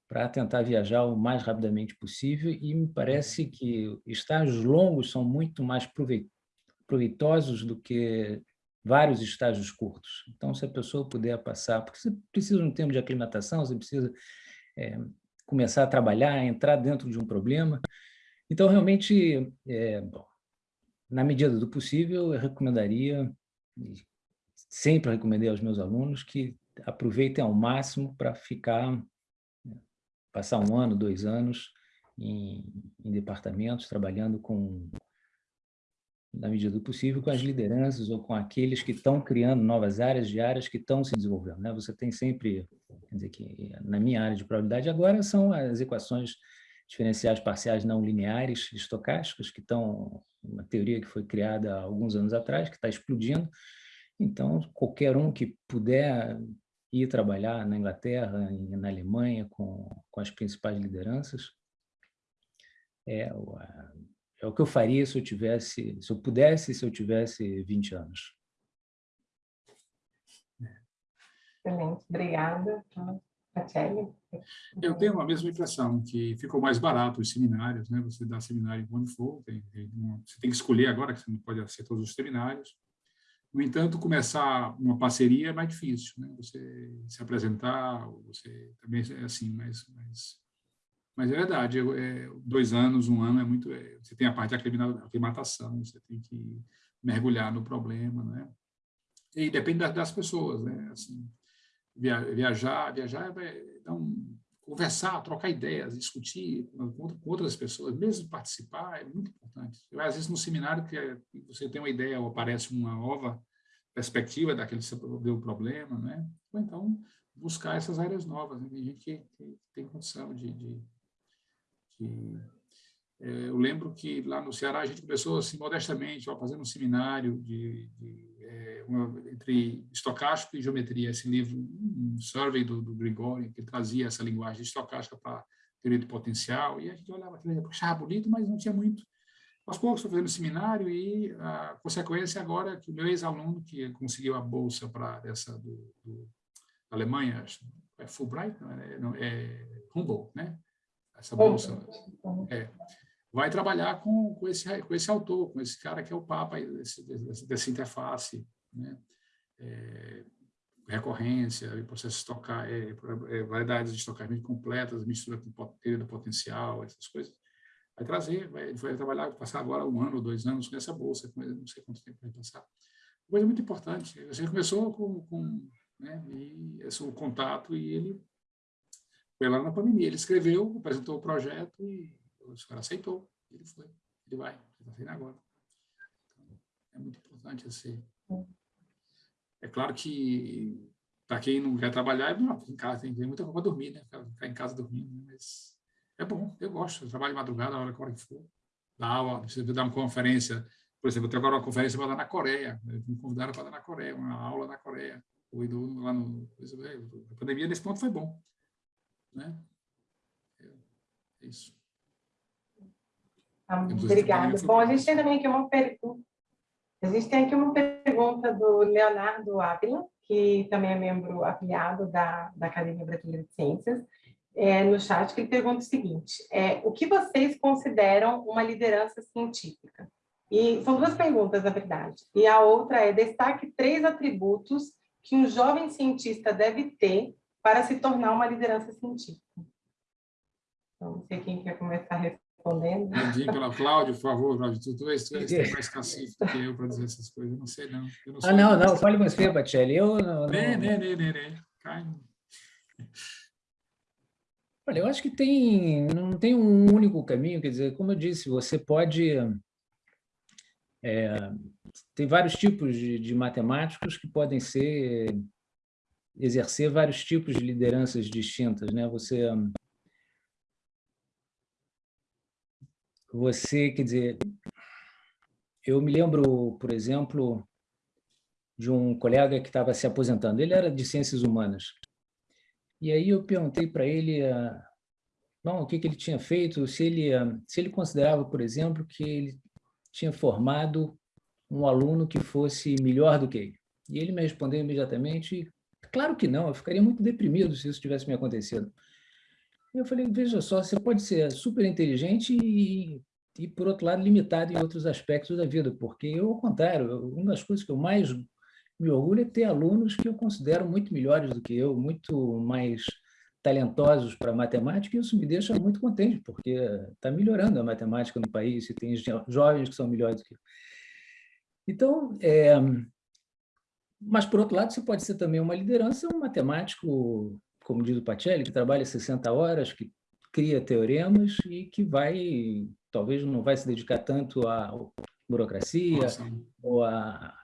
Speaker 2: para tentar viajar o mais rapidamente possível e me parece que estágios longos são muito mais proveitosos do que vários estágios curtos. Então, se a pessoa puder passar, porque você precisa de um tempo de aclimatação, você precisa é, começar a trabalhar, entrar dentro de um problema. Então, realmente, é, bom, na medida do possível, eu recomendaria, sempre recomendei aos meus alunos, que aproveitem ao máximo para ficar passar um ano, dois anos em, em departamentos, trabalhando com, na medida do possível, com as lideranças ou com aqueles que estão criando novas áreas de áreas que estão se desenvolvendo. Né? Você tem sempre, quer dizer, que na minha área de probabilidade agora são as equações diferenciais parciais não lineares estocásticas, que estão, teoria que foi criada há alguns anos atrás, que está explodindo. Então, qualquer um que puder ir trabalhar na Inglaterra, na Alemanha, com, com as principais lideranças. É, é o que eu faria se eu tivesse, se eu pudesse, se eu tivesse 20 anos.
Speaker 1: Excelente, obrigada.
Speaker 3: Eu tenho a mesma impressão, que ficou mais barato os seminários, né? você dá seminário quando for, tem, tem, você tem que escolher agora, que você não pode ser todos os seminários, no entanto, começar uma parceria é mais difícil, né? Você se apresentar, você também é assim, mas, mas, mas é verdade, é, dois anos, um ano é muito... É, você tem a parte da aclimatação, você tem que mergulhar no problema, né? E depende das, das pessoas, né? Assim, viajar, viajar é um, conversar, trocar ideias, discutir com outras pessoas, mesmo participar, é muito importante. Eu, às vezes, no seminário, que é, você tem uma ideia ou aparece uma nova perspectiva daquele seu problema, né? ou então buscar essas áreas novas. Né? Tem gente que, que tem condição de... de, de é, eu lembro que lá no Ceará a gente começou assim, modestamente, ó, fazendo um seminário de, de é, uma, entre estocástico e geometria, esse livro, um survey do, do Grigori, que trazia essa linguagem estocástica para teoria de potencial, e a gente olhava aquilo, achava bonito, mas não tinha muito. Aos poucos estou fazendo seminário e a consequência agora é que o meu ex-aluno, que conseguiu a bolsa para essa do, do da Alemanha, é Fulbright, não é, não, é Humboldt, né? Essa bolsa. É, vai trabalhar com, com, esse, com esse autor, com esse cara que é o papa desse, desse, dessa interface, né? É, recorrência, processos estocar, é, é, variedades de estocamento completas, mistura com teoria do potencial, essas coisas. Vai trazer, vai, vai trabalhar, passar agora um ano dois anos com essa bolsa, não sei quanto tempo vai passar. Coisa muito importante. Você começou com, com né, e esse, o contato e ele foi lá na pandemia. Ele escreveu, apresentou o projeto e o cara aceitou. Ele foi, ele vai, ele está saindo agora. Então, é muito importante esse. É claro que para quem não quer trabalhar, não, em casa tem, muita para dormir, né? Ficar em casa dormindo, né? mas é bom, eu gosto, eu trabalho de madrugada, a hora, que for. Dá aula, se dar uma conferência, por exemplo, eu tenho agora uma conferência para dar na Coreia, me convidaram para dar na Coreia, uma aula na Coreia. Fui lá no... A pandemia, nesse ponto, foi bom. Né? É, é isso.
Speaker 1: Tá, obrigada. Bom, a gente tem também aqui uma pergunta. A gente tem aqui uma pergunta do Leonardo Ávila, que também é membro afiliado da, da Academia Brasileira de Ciências, é, no chat, que ele pergunta o seguinte, é, o que vocês consideram uma liderança científica? E são duas perguntas, na verdade. E a outra é, destaque três atributos que um jovem cientista deve ter para se tornar uma liderança científica. Então, não sei quem quer começar respondendo.
Speaker 3: Entendi pela Cláudio, por favor, Cláudio. Tu, tu, és, tu és mais cacife do que eu para dizer essas coisas. Eu não sei, não.
Speaker 2: não ah, não, não. Fale você, Batelli. Eu não...
Speaker 3: Né, né, né, né, né. Cai.
Speaker 2: Olha, eu acho que tem, não tem um único caminho, quer dizer, como eu disse, você pode... É, tem vários tipos de, de, matemáticos que podem ser exercer vários tipos de lideranças distintas, né? Você você, quer dizer, eu me lembro, por exemplo, de um colega que estava se aposentando, ele era de ciências humanas, e aí eu perguntei para ele uh, bom, o que, que ele tinha feito, se ele, uh, se ele considerava, por exemplo, que ele tinha formado um aluno que fosse melhor do que ele. E ele me respondeu imediatamente, claro que não, eu ficaria muito deprimido se isso tivesse me acontecido. Eu falei, veja só, você pode ser super inteligente e, e, por outro lado, limitado em outros aspectos da vida, porque eu, ao contrário, uma das coisas que eu mais me orgulho é ter alunos que eu considero muito melhores do que eu, muito mais talentosos para matemática, e isso me deixa muito contente, porque está melhorando a matemática no país, e tem jovens que são melhores do que eu. Então, é, mas, por outro lado, você pode ser também uma liderança, um matemático, como diz o Pacelli, que trabalha 60 horas, que cria teoremas e que vai, talvez não vai se dedicar tanto à burocracia Nossa. ou à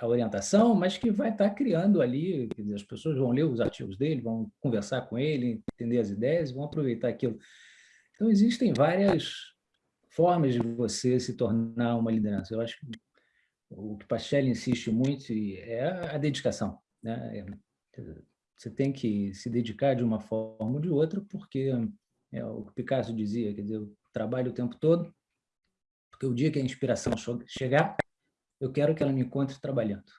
Speaker 2: a orientação, mas que vai estar criando ali, dizer, as pessoas vão ler os artigos dele, vão conversar com ele, entender as ideias, vão aproveitar aquilo. Então, existem várias formas de você se tornar uma liderança. Eu acho que o que Pacelli insiste muito é a dedicação. Né? Você tem que se dedicar de uma forma ou de outra, porque é o que Picasso dizia, quer dizer, eu trabalho o tempo todo, porque o dia que a inspiração chegar, eu quero que ela me encontre trabalhando.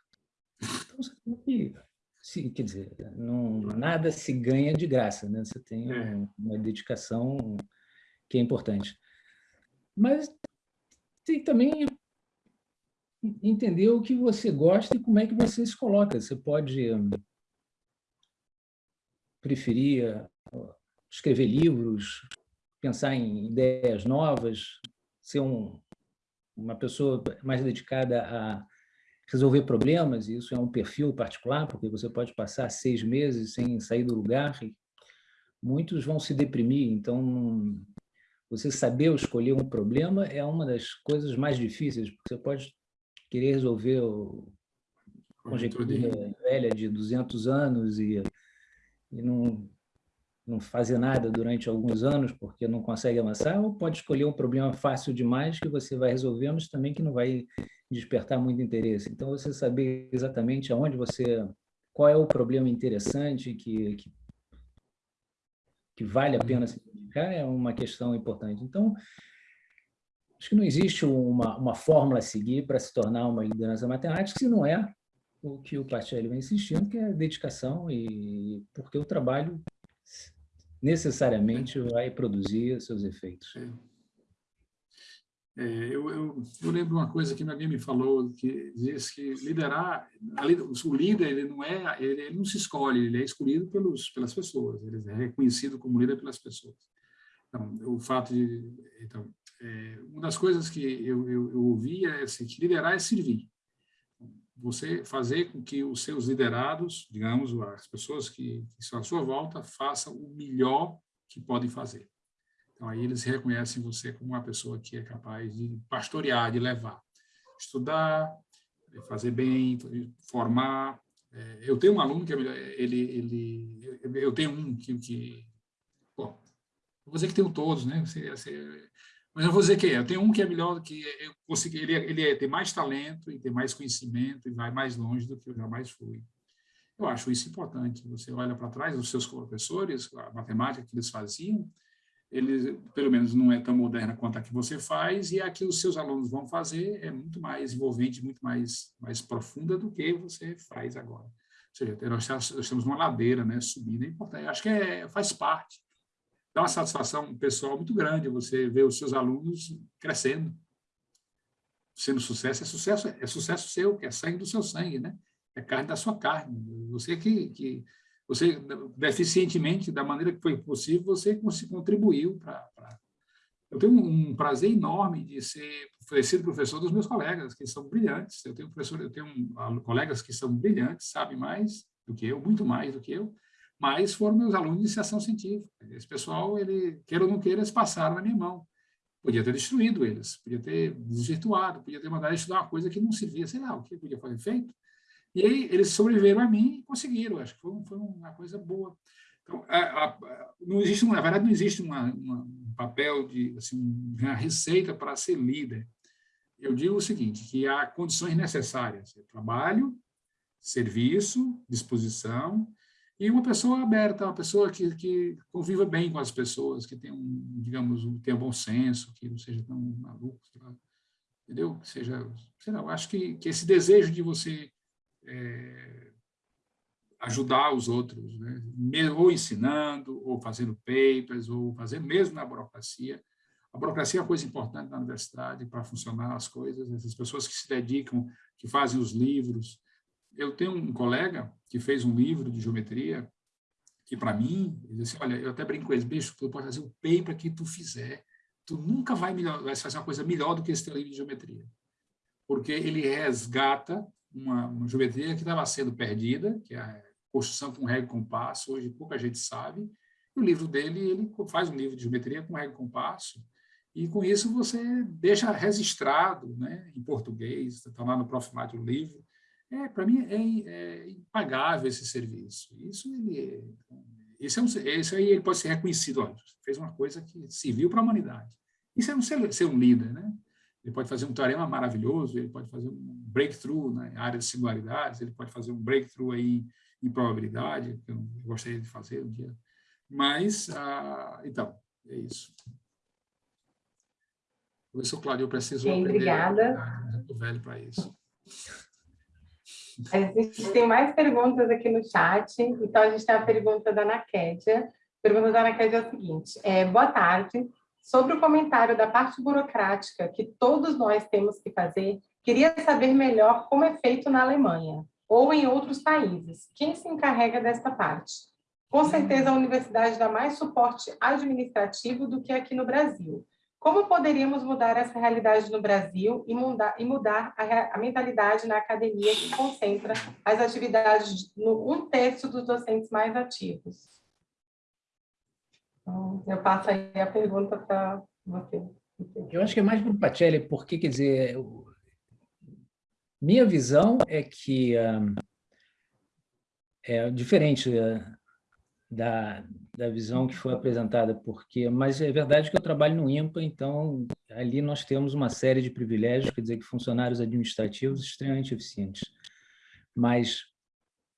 Speaker 2: Então, você tem que, se, quer dizer, não, nada se ganha de graça, né? você tem é. uma dedicação que é importante. Mas tem também entender o que você gosta e como é que você se coloca. Você pode preferir escrever livros, pensar em ideias novas, ser um, uma pessoa mais dedicada a resolver problemas, e isso é um perfil particular, porque você pode passar seis meses sem sair do lugar, muitos vão se deprimir, então você saber escolher um problema é uma das coisas mais difíceis, porque você pode querer resolver o conjectura velha de 200 anos e, e não não fazer nada durante alguns anos porque não consegue avançar, ou pode escolher um problema fácil demais que você vai resolver, mas também que não vai despertar muito interesse. Então, você saber exatamente aonde você... qual é o problema interessante que, que, que vale a pena se dedicar é uma questão importante. Então, acho que não existe uma, uma fórmula a seguir para se tornar uma liderança matemática, se não é o que o Pacelli vem insistindo, que é dedicação, e porque o trabalho necessariamente vai produzir seus efeitos. É.
Speaker 3: É, eu, eu, eu, lembro uma coisa que alguém me falou, que diz que liderar, o líder ele não é, ele, ele, não se escolhe, ele é escolhido pelos, pelas pessoas, ele é reconhecido como líder pelas pessoas. Então, o fato de, então, é, uma das coisas que eu, eu, eu ouvi é assim, que liderar é servir você fazer com que os seus liderados, digamos, as pessoas que, que estão à sua volta, façam o melhor que podem fazer. Então, aí eles reconhecem você como uma pessoa que é capaz de pastorear, de levar, estudar, fazer bem, formar. É, eu tenho um aluno que é ele, ele, eu tenho um que, que bom, vou dizer que tenho todos, né? Mas eu vou dizer que é. Eu tenho um que é melhor, que eu consegui, ele, é, ele é, tem mais talento e tem mais conhecimento e vai mais longe do que eu jamais fui. Eu acho isso importante. Você olha para trás, os seus professores, a matemática que eles faziam, ele, pelo menos, não é tão moderna quanto a que você faz, e a que os seus alunos vão fazer é muito mais envolvente, muito mais, mais profunda do que você faz agora. Ou seja, nós, temos uma ladeira né, subindo, é importante, acho que é, faz parte. Dá uma satisfação pessoal muito grande você ver os seus alunos crescendo, sendo sucesso, é sucesso, é sucesso seu, que é sangue do seu sangue, né? é carne da sua carne. Você que, que você, deficientemente, da maneira que foi possível, você contribuiu para... Eu tenho um prazer enorme de ser oferecido professor dos meus colegas, que são brilhantes. Eu tenho professor, eu tenho colegas que são brilhantes, sabem mais do que eu, muito mais do que eu, mas foram meus alunos de iniciação científica. Esse pessoal, ele, queira ou não queira, eles passaram na minha mão. Podia ter destruído eles, podia ter desvirtuado, podia ter mandado estudar uma coisa que não servia, sei lá, o que podia fazer feito. E aí eles sobreviveram a mim e conseguiram, acho que foi, foi uma coisa boa. Então, a, a, não existe, na verdade, não existe uma, uma, um papel de assim, uma receita para ser líder. Eu digo o seguinte, que há condições necessárias, trabalho, serviço, disposição, e uma pessoa aberta, uma pessoa que, que conviva bem com as pessoas, que tenha, um, digamos, tenha bom senso, que não seja tão maluco, entendeu? Que seja, sei lá, eu acho que, que esse desejo de você é, ajudar os outros, né? ou ensinando, ou fazendo papers, ou fazendo mesmo na burocracia. A burocracia é uma coisa importante na universidade para funcionar as coisas, essas pessoas que se dedicam, que fazem os livros. Eu tenho um colega que fez um livro de geometria, que para mim, ele disse, olha, eu até brinco com ele, bicho, tu pode fazer o paper que tu fizer, tu nunca vai, melhor, vai fazer uma coisa melhor do que esse teu livro de geometria. Porque ele resgata uma, uma geometria que estava sendo perdida, que é a construção com régua e compasso, hoje pouca gente sabe. O livro dele, ele faz um livro de geometria com régua e compasso, e com isso você deixa registrado né, em português, está lá no Profimático o livro. É, Para mim é, é, impagável esse serviço. Isso, ele, é, esse, é um, esse aí ele pode ser reconhecido. Fez uma coisa que serviu para a humanidade. Isso é um ser, ser um líder, né? Ele pode fazer um teorema maravilhoso, ele pode fazer um breakthrough na área de singularidades, ele pode fazer um breakthrough aí em probabilidade, que eu gostaria de fazer um dia. Mas, ah, então, é isso. Professor Claudio, eu preciso
Speaker 1: Bem,
Speaker 3: aprender.
Speaker 1: Obrigada.
Speaker 3: Estou velho para isso.
Speaker 1: A gente tem mais perguntas aqui no chat. Então, a gente tem a pergunta da Ana Kédia. A pergunta da Ana Kédia é a seguinte. É, boa tarde. Sobre o comentário da parte burocrática que todos nós temos que fazer, queria saber melhor como é feito na Alemanha ou em outros países. Quem se encarrega desta parte? Com certeza a universidade dá mais suporte administrativo do que aqui no Brasil. Como poderíamos mudar essa realidade no Brasil e mudar, e mudar a, a, mentalidade na academia que concentra as atividades no um terço dos docentes mais ativos? Então, eu passo aí a pergunta para você.
Speaker 2: Eu acho que é mais para o Pacelli, porque, quer dizer, minha visão é que um, é diferente uh, da, da visão que foi apresentada, porque, mas é verdade que eu trabalho no IMPA, então ali nós temos uma série de privilégios, quer dizer, que funcionários administrativos extremamente eficientes. Mas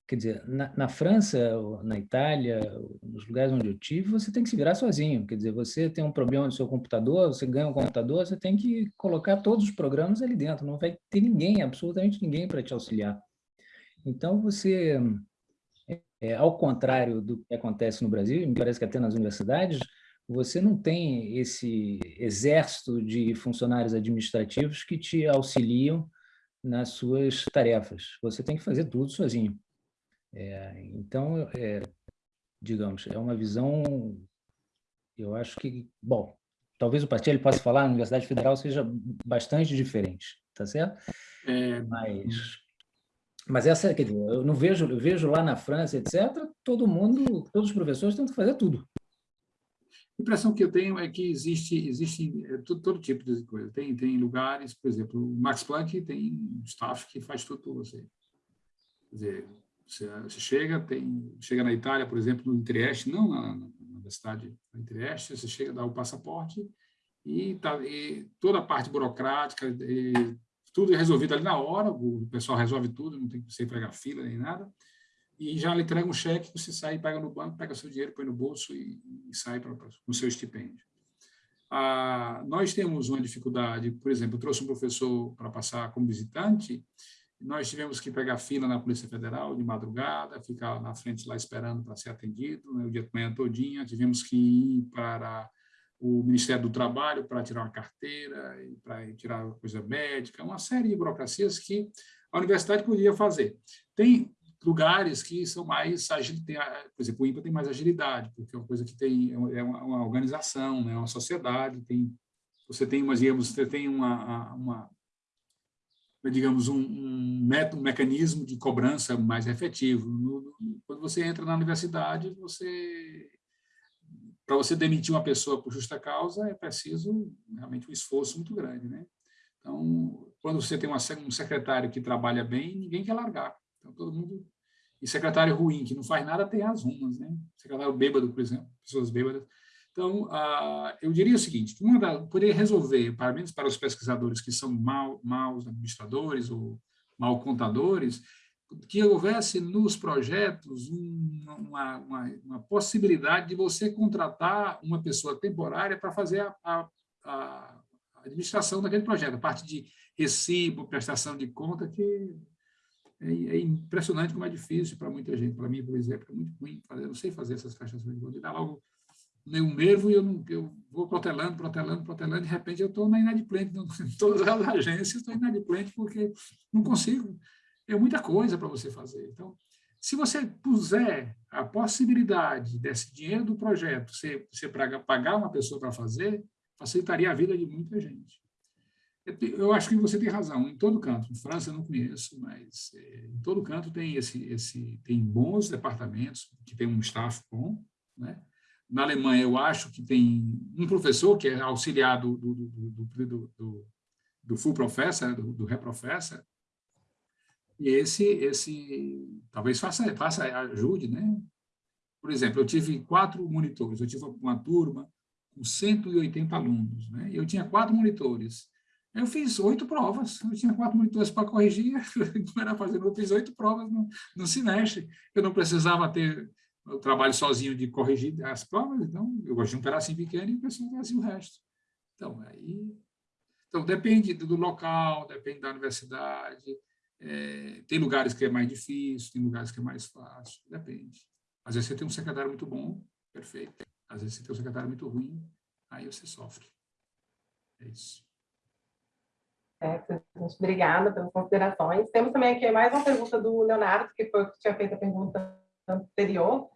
Speaker 2: Quer dizer, na, na, França, na Itália, nos lugares onde eu tive, você tem que se virar sozinho. Quer dizer, você tem um problema no seu computador, você ganha um computador, você tem que colocar todos os programas ali dentro. Não vai ter ninguém, absolutamente ninguém para te auxiliar. Então, você, é, ao contrário do que acontece no Brasil, e me parece que até nas universidades, você não tem esse exército de funcionários administrativos que te auxiliam nas suas tarefas. Você tem que fazer tudo sozinho. É, então, é, digamos, é uma visão, eu acho que, bom, talvez o partido possa falar, na Universidade Federal seja bastante diferente, tá certo? É... Mas, mas essa, quer dizer, eu não vejo, eu vejo lá na França, etc., todo mundo, todos os professores tentam fazer tudo.
Speaker 3: A impressão que eu tenho é que existe, existe é, todo, todo, tipo de coisa. Tem, tem lugares, por exemplo, o Max Planck tem staff que faz tudo por você. Quer dizer, você, você chega, tem, chega na Itália, por exemplo, no Trieste, não na, na universidade em Trieste, você chega, dá o passaporte e, tá, e toda a parte burocrática, e, tudo é resolvido ali na hora, o pessoal resolve tudo, não tem que você pegar fila nem nada. e já lhe entrega um cheque, você sai, pega no banco, pega seu dinheiro, põe no bolso e, e sai para o seu estipêndio. Ah, nós temos uma dificuldade, por exemplo, eu trouxe um professor para passar como visitante, nós tivemos que pegar fila na Polícia Federal de madrugada, ficar na frente lá esperando para ser atendido, né, o dia de manhã todinha, tivemos que ir para o Ministério do Trabalho para tirar uma carteira, para tirar coisa médica, uma série de burocracias que a universidade podia fazer. Tem lugares que são mais ágeis, por exemplo, o INPA tem mais agilidade, porque é uma coisa que tem é uma, uma organização, né, uma sociedade, tem você tem, mas digamos, você tem uma, uma digamos um, um, método, um mecanismo de cobrança mais efetivo. No, quando você entra na universidade, você para você demitir uma pessoa por justa causa, é preciso realmente um esforço muito grande. Né? Então, quando você tem uma, um secretário que trabalha bem, ninguém quer largar. Então, todo mundo... E secretário ruim, que não faz nada, tem as rumas. Né? Secretário bêbado, por exemplo, pessoas bêbadas. Então, eu diria o seguinte, uma da, poderia resolver, pelo menos para os pesquisadores que são mal, maus administradores ou mal contadores, que houvesse nos projetos uma, uma, uma, possibilidade de você contratar uma pessoa temporária para fazer a, a, a, administração daquele projeto, a parte de recibo, prestação de conta, que é, é impressionante como é difícil para muita gente. Para mim, por exemplo, é muito ruim fazer, eu não sei fazer essas prestações de conta, dá logo um nervo e eu, não, eu vou protelando, protelando, protelando, de repente eu estou na inadimplente, em todas as agências estou inadimplente porque não consigo é muita coisa para você fazer. Então, se você puser a possibilidade desse dinheiro do projeto ser, ser para pagar uma pessoa para fazer, facilitaria a vida de muita gente. Eu acho que você tem razão, em todo canto. Em França eu não conheço, mas é, em todo canto tem esse, esse, tem bons departamentos que tem um staff bom, né? Na Alemanha, eu acho que tem um professor que é auxiliar do, do, do, do, do, do full professor, do, do reprofessor, e esse, esse talvez faça, faça, ajude, né? Por exemplo, eu tive quatro monitores, eu tive uma turma com 180 alunos, né? Eu tinha quatro monitores. Eu fiz oito provas, eu tinha quatro monitores para corrigir, não era fazer, eu fiz oito provas no, no semestre. Eu não precisava ter o trabalho sozinho de corrigir as provas, então eu gosto de um pedacinho pequeno e o pessoal fazia o resto. Então, aí... Então, depende do local, depende da universidade, é, tem lugares que é mais difícil, tem lugares que é mais fácil, depende. Às vezes você tem um secretário muito bom, perfeito. Às vezes você tem um secretário muito ruim, aí você sofre. É isso.
Speaker 1: É, obrigada pelas considerações. Temos também aqui mais uma pergunta do Leonardo, que foi que tinha feito a pergunta anterior.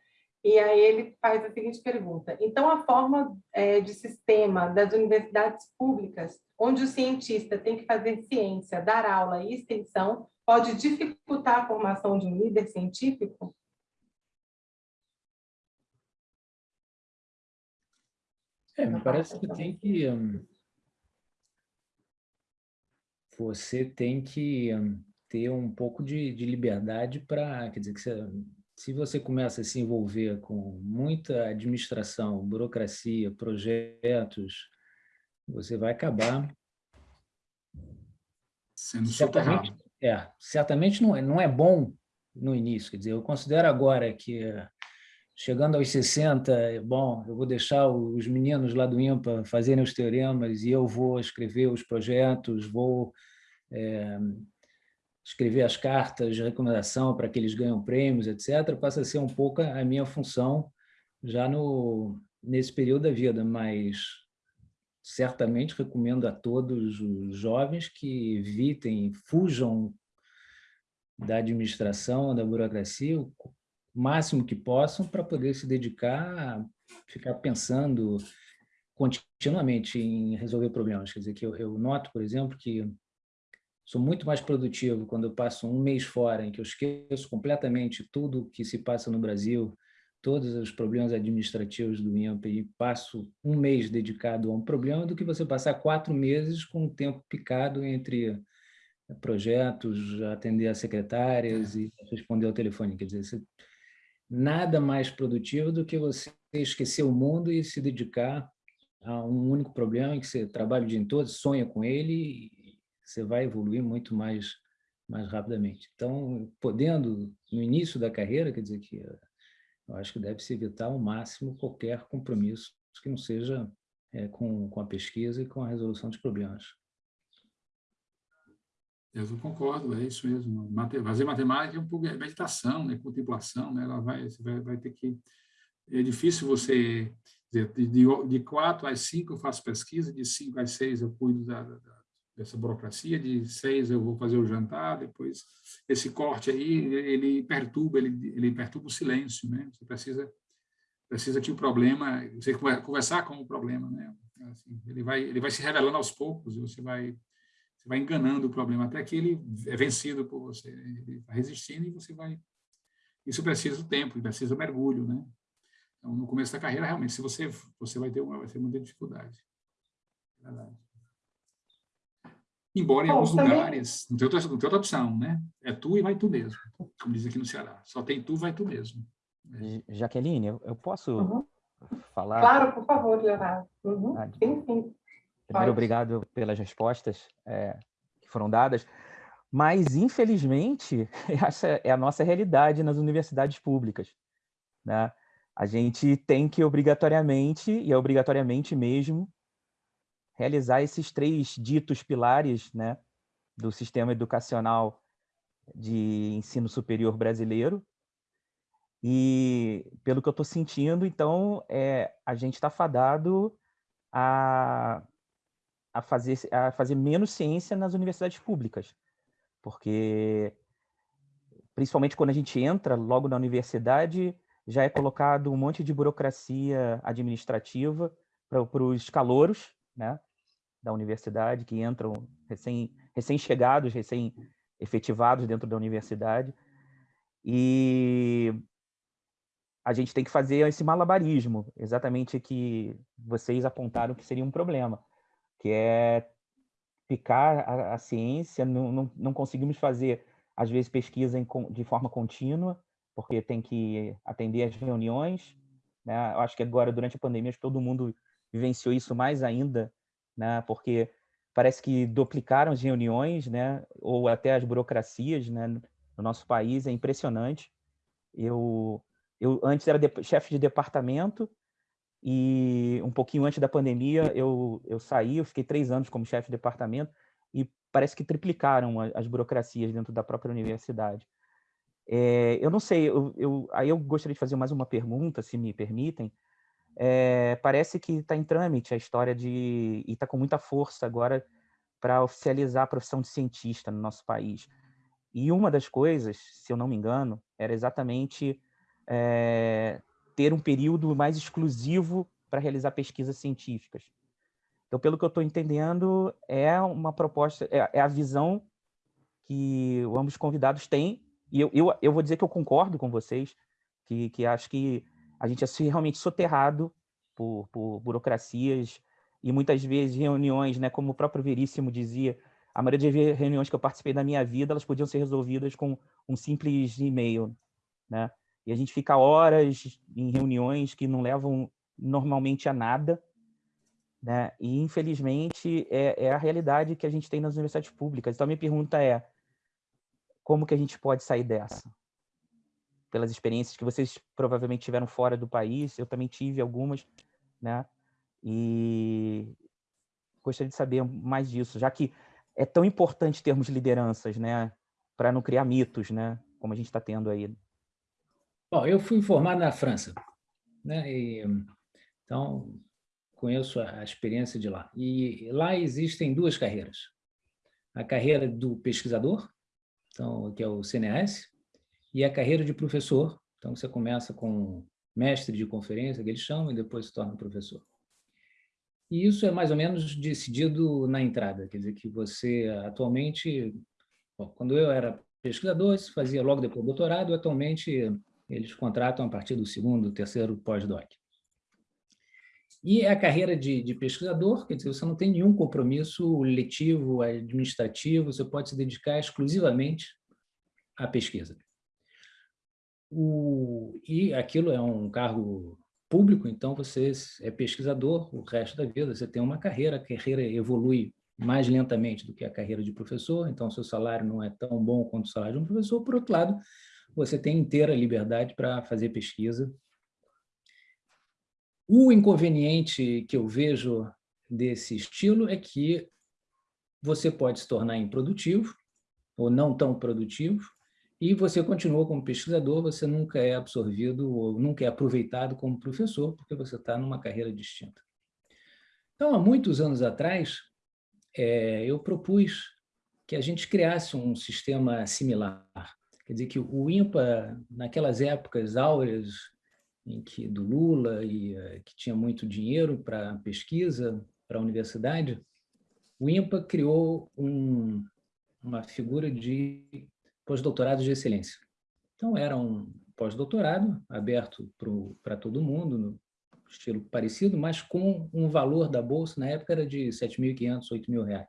Speaker 1: E aí ele faz a seguinte pergunta. Então, a forma é, de sistema das universidades públicas, onde o cientista tem que fazer ciência, dar aula e extensão, pode dificultar a formação de um líder científico?
Speaker 2: É, me parece que tem que... Um, você tem que um, ter um pouco de, de liberdade para... Quer dizer, que você se você começa a se envolver com muita administração, burocracia, projetos, você vai acabar
Speaker 3: sendo certamente,
Speaker 2: é, certamente não é, não é bom no início, quer dizer, eu considero agora que chegando aos 60, bom, eu vou deixar os meninos lá do IMPA fazerem os teoremas e eu vou escrever os projetos, vou é, escrever as cartas de recomendação para que eles ganhem prêmios, etc., passa a ser um pouco a minha função já no, nesse período da vida, mas certamente recomendo a todos os jovens que evitem, fujam da administração, da burocracia, o máximo que possam para poder se dedicar ficar pensando continuamente em resolver problemas. Quer dizer, que eu, eu noto, por exemplo, que Sou muito mais produtivo quando eu passo um mês fora, em que eu esqueço completamente tudo que se passa no Brasil, todos os problemas administrativos do INPE e passo um mês dedicado a um problema, do que você passar quatro meses com o tempo picado entre projetos, atender as secretárias e responder ao telefone. Quer dizer, nada mais produtivo do que você esquecer o mundo e se dedicar a um único problema em que você trabalha o dia todo, sonha com ele você vai evoluir muito mais mais rapidamente. Então, podendo, no início da carreira, quer dizer que eu acho que deve-se evitar ao máximo qualquer compromisso que não seja é, com, com a pesquisa e com a resolução de problemas.
Speaker 3: Eu concordo, é isso mesmo. Fazer matemática é um pouco meditação, né? contemplação, né? Ela vai, você vai, vai ter que... É difícil você dizer, de, de quatro às cinco eu faço pesquisa, de cinco às seis eu cuido da, da, dessa burocracia, de seis eu vou fazer o jantar, depois esse corte aí, ele perturba, ele, ele perturba o silêncio, né? Você precisa, precisa que o problema, você conversar com o problema, né? Assim, ele, vai, ele vai se revelando aos poucos, você vai você vai enganando o problema até que ele é vencido por você. Ele está resistindo e você vai... Isso precisa tempo, precisa mergulho, né? Então, no começo da carreira, realmente, se você, você vai ter uma, vai ter muita dificuldade. É verdade. Embora em Bom, alguns também... lugares, não tem, outra, não tem outra opção, né? É tu e vai tu mesmo, como diz aqui no Ceará. Só tem tu, vai tu mesmo.
Speaker 4: É. Jaqueline, eu posso uhum. falar?
Speaker 1: Claro, por favor, Leonardo. Uhum. Ah, sim, sim.
Speaker 4: Primeiro, obrigado pelas respostas é, que foram dadas. Mas, infelizmente, essa é a nossa realidade nas universidades públicas. Né? A gente tem que obrigatoriamente, e é obrigatoriamente mesmo, realizar esses três ditos pilares né, do sistema educacional de ensino superior brasileiro. E, pelo que eu estou sentindo, então, é, a gente está fadado a a fazer, a fazer menos ciência nas universidades públicas, porque principalmente quando a gente entra logo na universidade, já é colocado um monte de burocracia administrativa para os calouros né, da universidade, que entram recém-chegados, recém recém-efetivados dentro da universidade. E a gente tem que fazer esse malabarismo, exatamente que vocês apontaram que seria um problema que é picar a, a ciência, não, não, não, conseguimos fazer, às vezes, pesquisa em, de forma contínua, porque tem que atender as reuniões, né? Eu acho que agora, durante a pandemia, todo mundo vivenciou isso mais ainda, né? Porque parece que duplicaram as reuniões, né? Ou até as burocracias, né? No nosso país, é impressionante. Eu, eu antes era de, chefe de departamento, e um pouquinho antes da pandemia, eu, eu saí, eu fiquei três anos como chefe de departamento e parece que triplicaram as burocracias dentro da própria universidade. É, eu não sei, eu, eu, aí eu gostaria de fazer mais uma pergunta, se me permitem. É, parece que está em trâmite a história de, e está com muita força agora para oficializar a profissão de cientista no nosso país. E uma das coisas, se eu não me engano, era exatamente é, ter um período mais exclusivo para realizar pesquisas científicas. Então, pelo que eu estou entendendo, é uma proposta, é, é, a visão que ambos convidados têm, e eu, eu, eu vou dizer que eu concordo com vocês, que, que acho que a gente é realmente soterrado por, por burocracias e muitas vezes reuniões, né, como o próprio Veríssimo dizia, a maioria das reuniões que eu participei da minha vida, elas podiam ser resolvidas com um simples e-mail, né? E a gente fica horas em reuniões que não levam normalmente a nada, né? E, infelizmente, é, é a realidade que a gente tem nas universidades públicas. Então, a minha pergunta é, como que a gente pode sair dessa? Pelas experiências que vocês provavelmente tiveram fora do país, eu também tive algumas, né? E gostaria de saber mais disso, já que é tão importante termos lideranças, né? Para não criar mitos, né? Como a gente está tendo aí
Speaker 2: Bom, eu fui formado na França, né? E, então conheço a experiência de lá. E lá existem duas carreiras. A carreira do pesquisador, então, que é o CNAS, e a carreira de professor. Então, você começa com mestre de conferência, que eles chamam, e depois se torna professor. E isso é mais ou menos decidido na entrada, quer dizer que você atualmente, bom, quando eu era pesquisador, fazia logo depois do doutorado, atualmente eles contratam a partir do segundo, terceiro pós-doc. E a carreira de, de, pesquisador, quer dizer, você não tem nenhum compromisso letivo, administrativo, você pode se dedicar exclusivamente à pesquisa. O, e aquilo é um cargo público, então você é pesquisador o resto da vida, você tem uma carreira, a carreira evolui mais lentamente do que a carreira de professor, então seu salário não é tão bom quanto o salário de um professor. Por outro lado, você tem inteira liberdade para fazer pesquisa. O inconveniente que eu vejo desse estilo é que você pode se tornar improdutivo ou não tão produtivo, e você continua como pesquisador, você nunca é absorvido ou nunca é aproveitado como professor, porque você está numa carreira distinta. Então, há muitos anos atrás, é, eu propus que a gente criasse um sistema similar. Quer dizer, que o INPA, naquelas épocas áureas em que, do Lula, e eh, que tinha muito dinheiro para pesquisa, para a universidade, o INPA criou um, uma figura de pós-doutorado de excelência. Então, era um pós-doutorado aberto para todo mundo, no estilo parecido, mas com um valor da bolsa, na época era de R$ 7.500, R$ 8.000.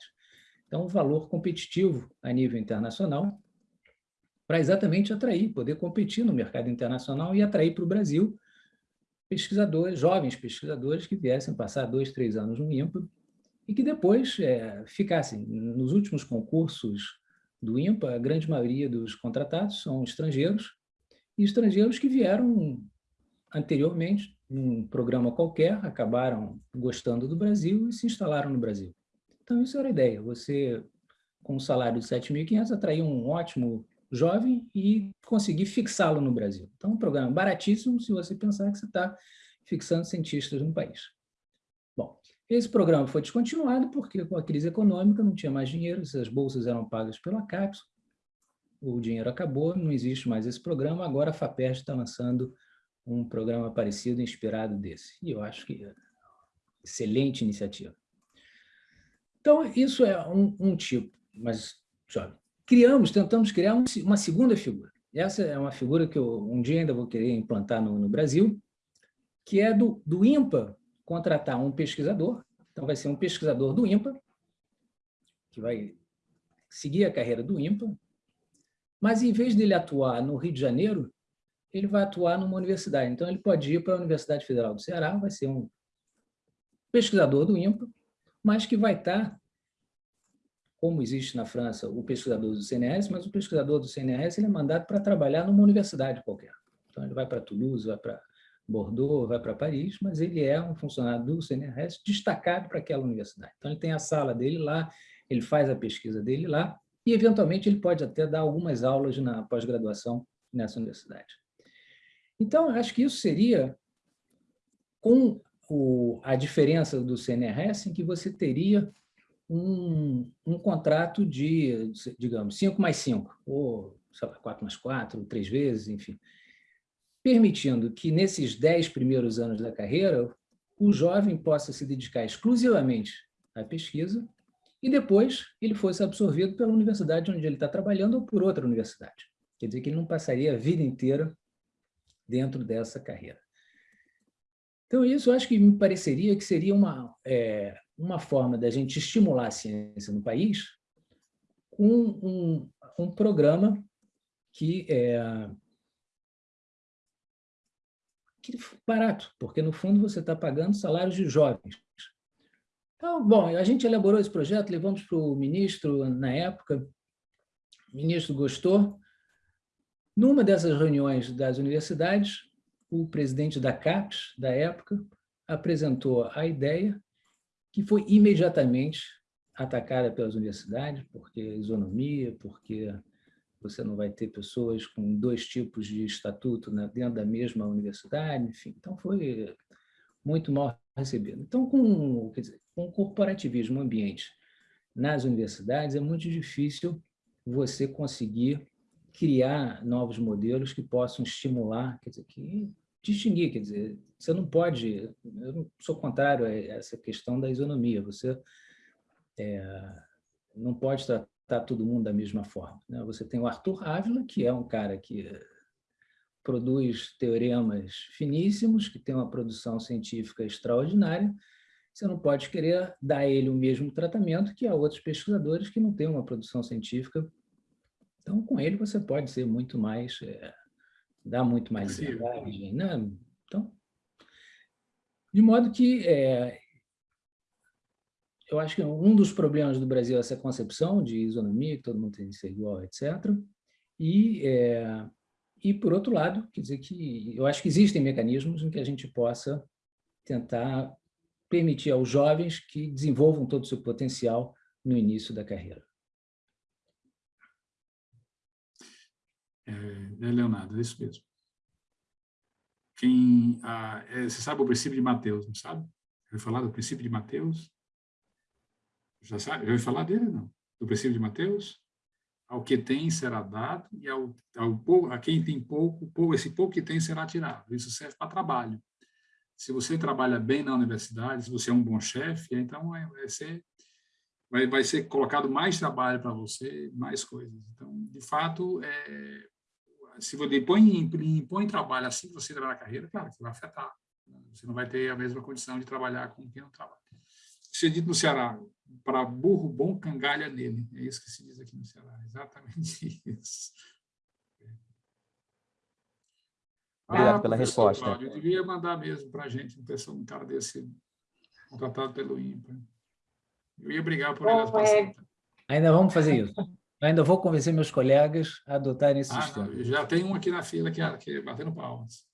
Speaker 2: Então, um valor competitivo a nível internacional, para exatamente atrair, poder competir no mercado internacional e atrair para o Brasil pesquisadores, jovens pesquisadores que viessem passar dois, três anos no INPA e que depois é, ficassem nos últimos concursos do INPA, a grande maioria dos contratados são estrangeiros, e estrangeiros que vieram anteriormente num programa qualquer, acabaram gostando do Brasil e se instalaram no Brasil. Então, isso era a ideia, você, com um salário de 7.500, atrair um ótimo jovem e conseguir fixá-lo no Brasil. Então, um programa baratíssimo se você pensar que você está fixando cientistas no país. Bom, esse programa foi descontinuado porque, com a crise econômica, não tinha mais dinheiro, as bolsas eram pagas pela CAPES, o dinheiro acabou, não existe mais esse programa, agora a FAPERJ está lançando um programa parecido, inspirado desse. E eu acho que é excelente iniciativa. Então, isso é um, um tipo, mas. Criamos, tentamos criar um, uma segunda figura. Essa é uma figura que eu um dia ainda vou querer implantar no, no Brasil, que é do, do contratar um pesquisador, então vai ser um pesquisador do IMPA, que vai seguir a carreira do IMPA, mas em vez dele atuar no Rio de Janeiro, ele vai atuar numa universidade. Então, ele pode ir para a Universidade Federal do Ceará, vai ser um pesquisador do IMPA, mas que vai estar, como existe na França o pesquisador do CNRS, mas o pesquisador do CNRS ele é mandado para trabalhar numa universidade qualquer. Então, ele vai para Toulouse, vai para Bordeaux, vai para Paris, mas ele é um funcionário do CNRS destacado para aquela universidade. Então, ele tem a sala dele lá, ele faz a pesquisa dele lá, e, eventualmente, ele pode até dar algumas aulas na pós-graduação nessa universidade. Então, acho que isso seria com o, a diferença do CNRS, em que você teria um, um contrato de, digamos, 5 mais 5, ou sei lá, 4 mais 4, três vezes, enfim permitindo que nesses dez primeiros anos da carreira o jovem possa se dedicar exclusivamente à pesquisa e depois ele fosse absorvido pela universidade onde ele está trabalhando ou por outra universidade. Quer dizer que ele não passaria a vida inteira dentro dessa carreira. Então, isso eu acho que me pareceria que seria uma, é, uma forma da gente estimular a ciência no país com um, um programa que é, que barato, porque no fundo você está pagando salários de jovens. Então, bom, a gente elaborou esse projeto, levamos para o ministro na época, o ministro gostou. Numa dessas reuniões das universidades, o presidente da CAPES, da época, apresentou a ideia, que foi imediatamente atacada pelas universidades, porque isonomia, porque você não vai ter pessoas com dois tipos de estatuto né, dentro da mesma universidade, enfim. Então, foi muito mal recebido. Então, com, quer dizer, com o corporativismo ambiente nas universidades, é muito difícil você conseguir criar novos modelos que possam estimular, quer dizer, que distinguir, quer dizer, você não pode, eu não sou contrário a essa questão da isonomia, você é, não pode tratar tratar todo mundo da mesma forma. Né? Você tem o Arthur Ávila, que é um cara que produz teoremas finíssimos, que tem uma produção científica extraordinária, você não pode querer dar a ele o mesmo tratamento que a outros pesquisadores que não têm uma produção científica. Então, com ele você pode ser muito mais, é, dar muito mais liberdade. Né? Então, de modo que é, eu acho que um dos problemas do Brasil é essa concepção de isonomia, que todo mundo tem que ser igual, etc. E, é, e, por outro lado, quer dizer que eu acho que existem mecanismos em que a gente possa tentar permitir aos jovens que desenvolvam todo o seu potencial no início da carreira.
Speaker 3: É, é Leonardo, é isso mesmo. Quem, ah, é, você sabe o princípio de Mateus, não sabe? Ouviu falar do princípio de Mateus? Já sabe? Já ouviu falar dele, não? Do princípio de Mateus? Ao que tem será dado e ao, ao a quem tem pouco, pouco, esse pouco que tem será tirado. Isso serve para trabalho. Se você trabalha bem na universidade, se você é um bom chefe, então vai, vai ser vai, vai ser colocado mais trabalho para você, mais coisas. Então, de fato, é, se você impõe, impõe trabalho assim que você entrar na carreira, claro que vai afetar. Você não vai ter a mesma condição de trabalhar com quem não trabalha. Isso é dito no Ceará, para burro bom, cangalha nele. É isso que se diz aqui no Ceará, exatamente isso.
Speaker 4: Obrigado ah, pela resposta.
Speaker 3: Cláudio, eu devia mandar mesmo para a gente um, pessoa, um cara desse contratado pelo INPA. Eu ia brigar por ele. É...
Speaker 2: Ainda vamos fazer isso. Eu ainda vou convencer meus colegas a adotarem esse
Speaker 3: ah,
Speaker 2: sistema.
Speaker 3: Não, já tem um aqui na fila que é, que é batendo palmas.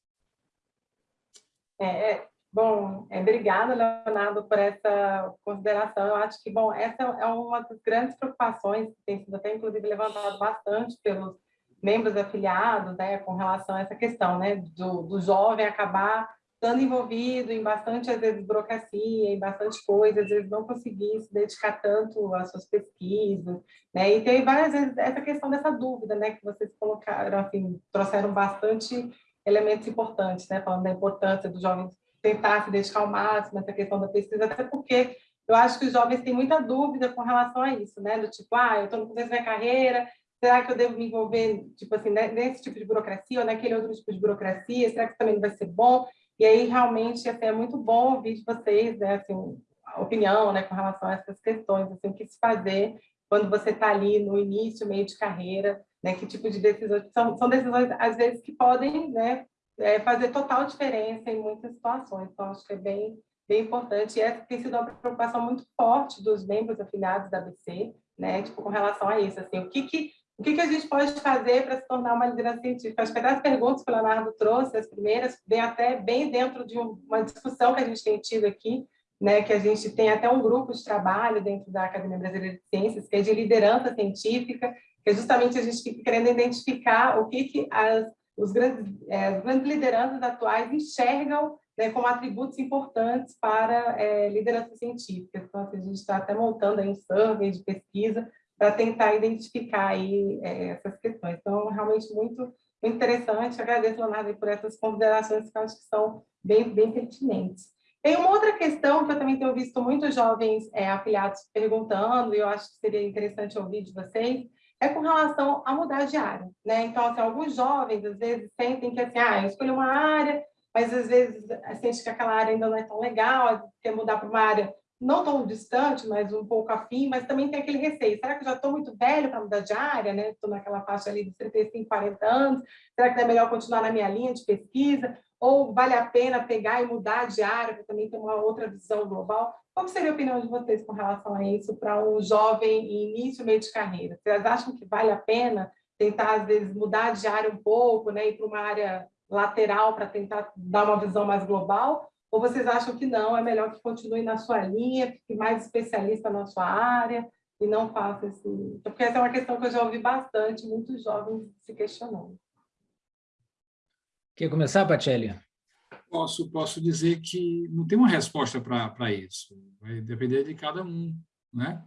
Speaker 1: É, é, bom, é, obrigada, Leonardo, por essa consideração. Eu acho que, bom, essa é uma das grandes preocupações que tem sido até, inclusive, levantado bastante pelos membros afiliados, né, com relação a essa questão, né, do, do jovem acabar estando envolvido em bastante, às vezes, burocracia, em bastante coisas, às vezes não conseguir se dedicar tanto às suas pesquisas, né? E tem várias vezes essa questão dessa dúvida, né, que vocês colocaram, assim, trouxeram bastante elementos importantes, né, falando da importância dos jovens tentar se dedicar ao máximo questão da pesquisa, até porque eu acho que os jovens têm muita dúvida com relação a isso, né, do tipo, ah, eu estou no começo da minha carreira, será que eu devo me envolver, tipo assim, nesse tipo de burocracia ou naquele outro tipo de burocracia, será que também não vai ser bom? E aí, realmente, assim, é muito bom ouvir de vocês, né, assim, a opinião, né, com relação a essas questões, assim, o que se fazer quando você está ali no início, meio de carreira, né, que tipo de decisões, são, são decisões, às vezes, que podem, né, é, fazer total diferença em muitas situações, então, acho que é bem, bem importante, e essa tem sido uma preocupação muito forte dos membros afiliados da ABC, né, tipo, com relação a isso, assim, o que que o que, que a gente pode fazer para se tornar uma liderança científica? Acho que até as perguntas que o Leonardo trouxe, as primeiras, vêm até bem dentro de uma discussão que a gente tem tido aqui, né, que a gente tem até um grupo de trabalho dentro da Academia Brasileira de Ciências, que é de liderança científica, que é justamente a gente querendo identificar o que, que as, os grandes, é, grandes lideranças atuais enxergam né, como atributos importantes para é, liderança científica. Então, assim, a gente está até montando aí um survey de pesquisa para tentar identificar aí, é, essas questões. Então, realmente muito, interessante. Agradeço, Leonardo, por essas considerações que acho que são bem, bem pertinentes. Tem uma outra questão que eu também tenho visto muitos jovens é, afiliados perguntando, e eu acho que seria interessante ouvir de vocês, é com relação a mudar de área. Né? Então, assim, alguns jovens, às vezes, sentem que, assim, ah, eu escolhi uma área, mas às vezes sente que aquela área ainda não é tão legal, quer mudar para uma área não tão distante, mas um pouco afim, mas também tem aquele receio. Será que eu já estou muito velho para mudar de área? Né? Estou naquela faixa ali de 35, 40 anos. Será que é melhor continuar na minha linha de pesquisa? Ou vale a pena pegar e mudar de área para também ter uma outra visão global? Qual seria a opinião de vocês com relação a isso para um jovem em início, meio de carreira? Vocês acham que vale a pena tentar, às vezes, mudar de área um pouco, né? ir para uma área lateral para tentar dar uma visão mais global? Ou vocês acham que não, é melhor que continue na sua linha, fique mais especialista na sua área e não faça esse... Porque essa é uma questão que eu já ouvi bastante, muitos jovens se questionando.
Speaker 2: Quer começar, Pacelli?
Speaker 3: Posso, posso dizer que não tem uma resposta para isso. Vai depender de cada um. Né?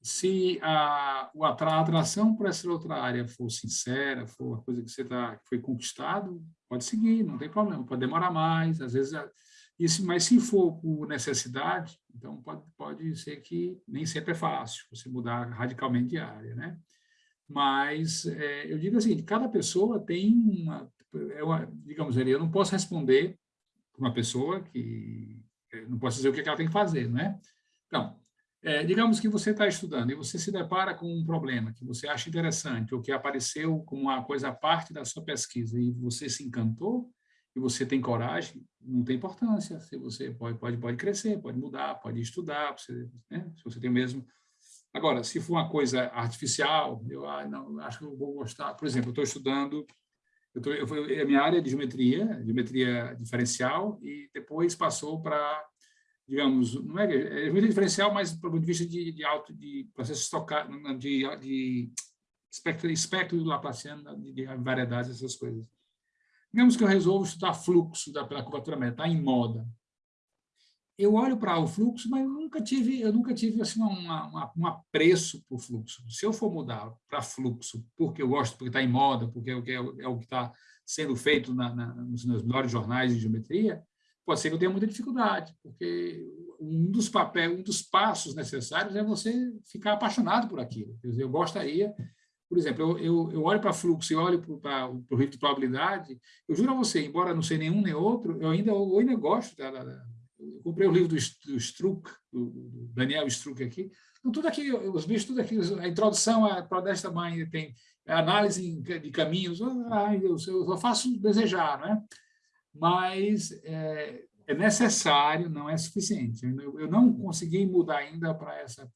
Speaker 3: Se a, a atração para essa outra área for sincera, for uma coisa que você tá, foi conquistado, pode seguir, não tem problema. Pode demorar mais, às vezes isso, mas se for por necessidade, então pode, pode ser que nem sempre é fácil você mudar radicalmente de área, né? Mas é, eu digo assim, cada pessoa tem uma, é uma digamos eu não posso responder para uma pessoa que é, não posso dizer o que ela tem que fazer, não é? Então, é, digamos que você está estudando e você se depara com um problema que você acha interessante ou que apareceu como uma coisa parte da sua pesquisa e você se encantou, e você tem coragem, não tem importância. Se você pode, pode, pode crescer, pode mudar, pode estudar, você, né? se você tem mesmo... Agora, se for uma coisa artificial, eu ah, não, acho que eu vou gostar. Por exemplo, eu estou estudando, eu tô, eu, a minha área é de geometria, geometria diferencial, e depois passou para, digamos, não é, é geometria diferencial, mas do ponto de vista de, de alto, de processo estocar, de, de espectro, espectro laplaciano, de, de variedades, essas coisas. Digamos que eu resolvo estudar fluxo da, pela curvatura média, está em moda. Eu olho para o fluxo, mas eu nunca tive, eu nunca tive assim, uma, uma, um apreço por fluxo. Se eu for mudar para fluxo, porque eu gosto, porque está em moda, porque é o que é, que está sendo feito na, na, nos, nos melhores jornais de geometria, pode ser que eu tenha muita dificuldade, porque um dos papéis, um dos passos necessários é você ficar apaixonado por aquilo. Quer dizer, eu gostaria por exemplo, eu, eu, eu olho para fluxo e olho para o risco de probabilidade, eu juro a você, embora não sei nenhum nem outro, eu ainda, eu ainda gosto. Da, da, eu comprei o livro do, Struck, do, Daniel Struck aqui, então, tudo aqui, os bichos, tudo aqui, a introdução é para desta mãe, tem análise de caminhos, ai Deus, eu só faço desejar, não é? Mas é, é necessário, não é suficiente. Eu, eu não consegui mudar ainda para essa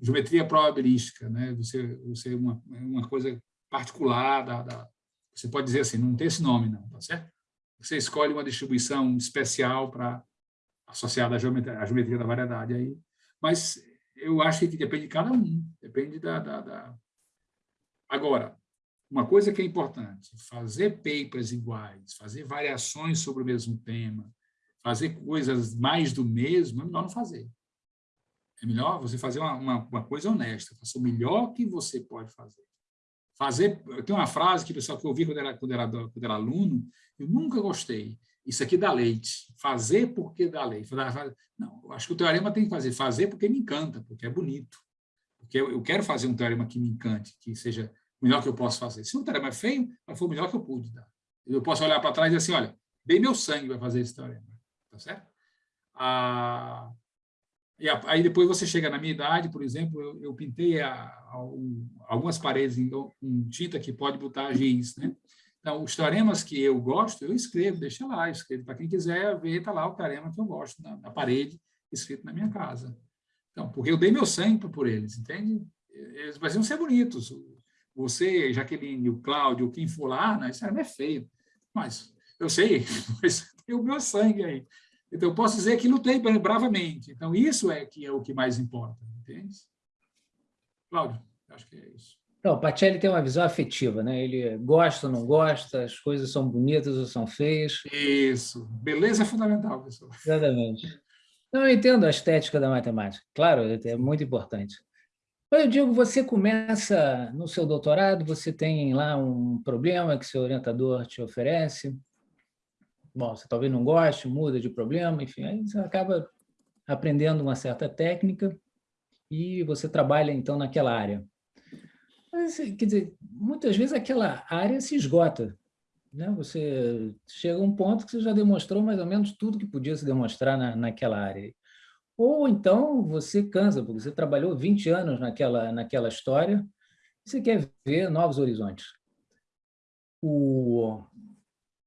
Speaker 3: geometria probabilística, né? Você, você uma, uma coisa particular da, da, você pode dizer assim, não tem esse nome não, tá certo? Você escolhe uma distribuição especial para associada à geometria, à geometria da variedade aí, mas eu acho que depende de cada um, depende da, da, da... Agora, uma coisa que é importante, fazer papers iguais, fazer variações sobre o mesmo tema, fazer coisas mais do mesmo, é melhor não fazer. É melhor você fazer uma, uma, uma coisa honesta, faça o melhor que você pode fazer. Fazer, tem uma frase que pessoal que eu ouvi quando era, quando, era, quando era aluno, eu nunca gostei. Isso aqui dá leite. Fazer porque dá leite. Não, eu acho que o teorema tem que fazer. Fazer porque me encanta, porque é bonito. Porque eu, quero fazer um teorema que me encante, que seja o melhor que eu posso fazer. Se um teorema é feio, foi o melhor que eu pude dar. Eu posso olhar para trás e dizer assim, olha, dei meu sangue para fazer esse teorema. Tá certo? Ah, e aí depois você chega na minha idade, por exemplo, eu, eu pintei a, a, um, algumas paredes em, em, tinta que pode botar giz, né? Então, os teoremas que eu gosto, eu escrevo, deixa lá, escrevo. Para quem quiser ver, está lá o teorema que eu gosto na, na, parede, escrito na minha casa. Então, porque eu dei meu sangue por eles, entende? Eles precisam ser bonitos. Você, Jaqueline, o Cláudio, quem for lá, né, isso é feio. Mas eu sei, mas tem o meu sangue aí. Então, eu posso dizer que lutei bravamente. Então, isso é que é o que mais importa, entende? Cláudio, acho que é isso.
Speaker 2: Então, o Pacelli tem uma visão afetiva, né? Ele gosta ou não gosta, as coisas são bonitas ou são feias.
Speaker 3: Isso. Beleza é fundamental, pessoal.
Speaker 2: Exatamente. Então, eu entendo a estética da matemática. Claro, é muito importante. Eu digo, você começa no seu doutorado, você tem lá um problema que seu orientador te oferece, bom, você talvez não goste, muda de problema, enfim, aí você acaba aprendendo uma certa técnica e você trabalha, então, naquela área. Mas, quer dizer, muitas vezes aquela área se esgota. Né? Você chega a um ponto que você já demonstrou mais ou menos tudo que podia se demonstrar na, naquela área. Ou então você cansa, porque você trabalhou 20 anos naquela, naquela história e você quer ver novos horizontes. O,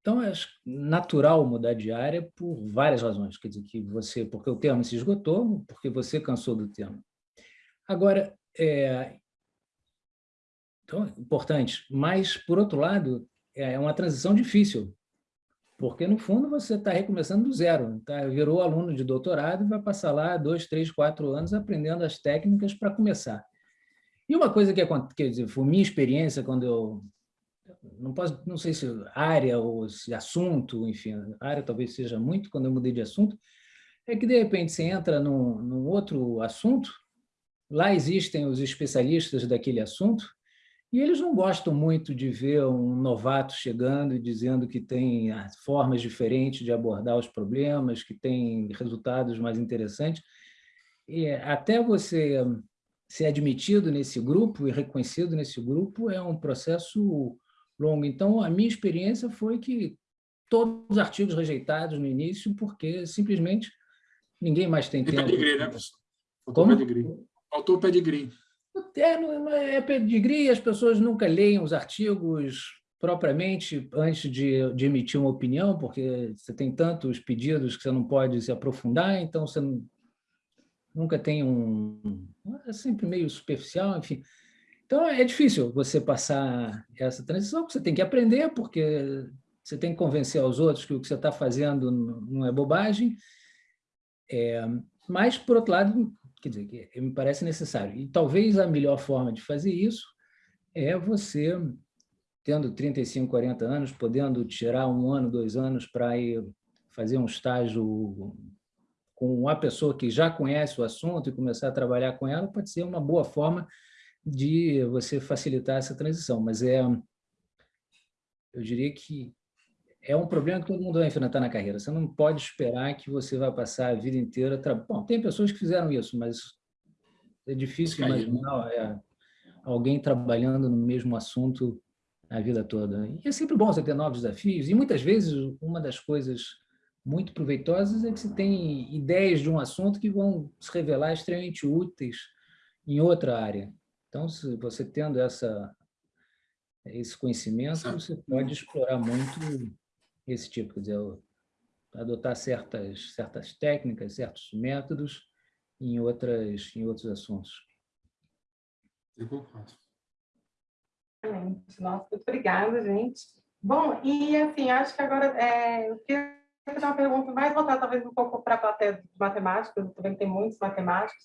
Speaker 2: então, é natural mudar de área por várias razões. Quer dizer, que você, porque o termo se esgotou, porque você cansou do termo. Agora, é, então, importante, mas, por outro lado, é uma transição difícil, porque, no fundo, você está recomeçando do zero, tá? virou aluno de doutorado e vai passar lá dois, três, quatro anos aprendendo as técnicas para começar. E uma coisa que, quer dizer, foi minha experiência quando eu não posso, não sei se área ou se assunto, enfim, área talvez seja muito quando eu mudei de assunto, é que de repente você entra num, num outro assunto, lá existem os especialistas daquele assunto, e eles não gostam muito de ver um novato chegando e dizendo que tem ah, formas diferentes de abordar os problemas, que tem resultados mais interessantes. E até você ser admitido nesse grupo e reconhecido nesse grupo é um processo longo. Então, a minha experiência foi que todos os artigos rejeitados no início, porque simplesmente ninguém mais tem tempo.
Speaker 3: Pedigree, né? Faltou Como? pedigree. Faltou pedigree.
Speaker 2: É, é pedigree, as pessoas nunca leem os artigos propriamente antes de, de, emitir uma opinião, porque você tem tantos pedidos que você não pode se aprofundar, então você nunca tem um... É sempre meio superficial, enfim. Então, é difícil você passar essa transição, você tem que aprender, porque você tem que convencer aos outros que o que você está fazendo não é bobagem, é, mas, por outro lado, quer dizer, me parece necessário. E talvez a melhor forma de fazer isso é você tendo 35, 40 anos, podendo tirar um ano, dois anos para ir fazer um estágio com uma pessoa que já conhece o assunto e começar a trabalhar com ela, pode ser uma boa forma de você facilitar essa transição. Mas é, eu diria que é um problema que todo mundo vai enfrentar na carreira. Você não pode esperar que você vai passar a vida inteira... Tra... Bom, tem pessoas que fizeram isso, mas é difícil imaginar é, alguém trabalhando no mesmo assunto a vida toda. E é sempre bom você ter novos desafios, e muitas vezes uma das coisas muito proveitosas é que você tem ideias de um assunto que vão se revelar extremamente úteis em outra área. Então, se você tendo essa, esse conhecimento, você pode explorar muito esse tipo, quer dizer, adotar certas, certas técnicas, certos métodos em, outras, em outros assuntos.
Speaker 3: Eu concordo.
Speaker 1: Nossa, muito obrigada, gente. Bom, e assim, acho que agora é, eu queria fazer uma pergunta mais voltada talvez um pouco para a plateia de matemática, também tem muitos matemáticos.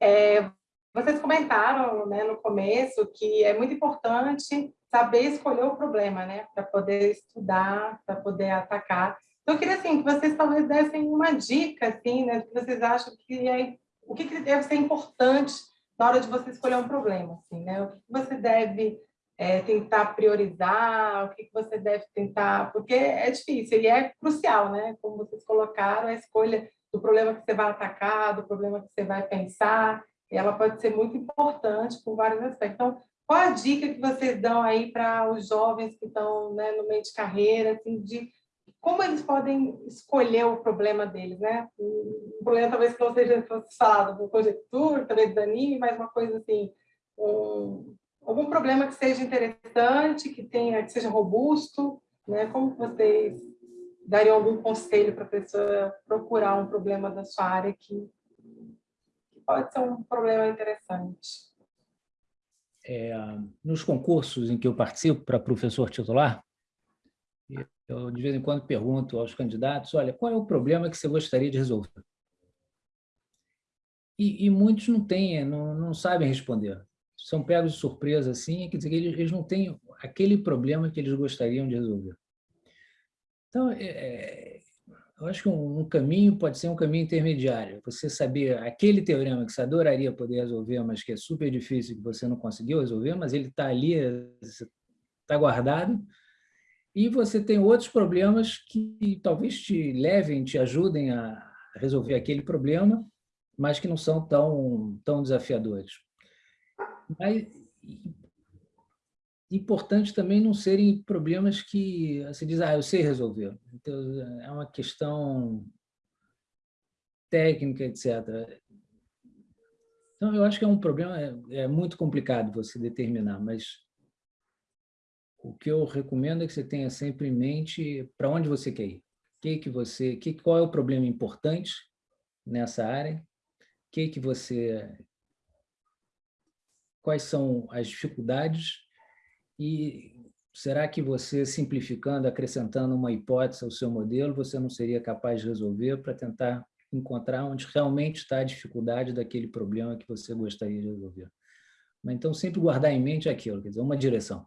Speaker 1: É, vocês comentaram né, no começo que é muito importante saber escolher o problema, né, para poder estudar, para poder atacar. Então, eu queria assim, que vocês talvez dessem uma dica, assim, né, que vocês acham que é, o que, que deve ser importante na hora de você escolher um problema, assim, né? O que você deve é, tentar priorizar, o que você deve tentar, porque é difícil e é crucial, né? Como vocês colocaram, a escolha do problema que você vai atacar, do problema que você vai pensar, ela pode ser muito importante por vários aspectos. Então, qual a dica que vocês dão aí para os jovens que estão né, no meio de carreira, assim, de como eles podem escolher o problema deles, né? Um problema talvez que não seja falado por conjectura, talvez anime, mas uma coisa assim, um, algum problema que seja interessante, que tenha, que seja robusto, né? Como vocês dariam algum conselho para a pessoa procurar um problema da sua área que pode ser um problema interessante?
Speaker 2: É, nos concursos em que eu participo para professor titular, eu de vez em quando pergunto aos candidatos, olha, qual é o problema que você gostaria de resolver? E, e muitos não têm, não, não sabem responder são pegos de surpresa assim, quer dizer, eles, eles não têm aquele problema que eles gostariam de resolver. Então, é, é, eu acho que um, um, caminho pode ser um caminho intermediário. Você saber aquele teorema que você adoraria poder resolver, mas que é super difícil, que você não conseguiu resolver, mas ele está ali, está guardado, e você tem outros problemas que talvez te levem, te ajudem a resolver aquele problema, mas que não são tão, tão desafiadores. Mas importante também não serem problemas que você diz, ah, eu sei resolver. Então, é uma questão técnica, etc. Então, eu acho que é um problema, é, é muito complicado você determinar, mas o que eu recomendo é que você tenha sempre em mente para onde você quer ir. Que que você, que, qual é o problema importante nessa área, que que você quais são as dificuldades e será que você, simplificando, acrescentando uma hipótese ao seu modelo, você não seria capaz de resolver para tentar encontrar onde realmente está a dificuldade daquele problema que você gostaria de resolver. Mas então sempre guardar em mente aquilo, quer dizer, uma direção.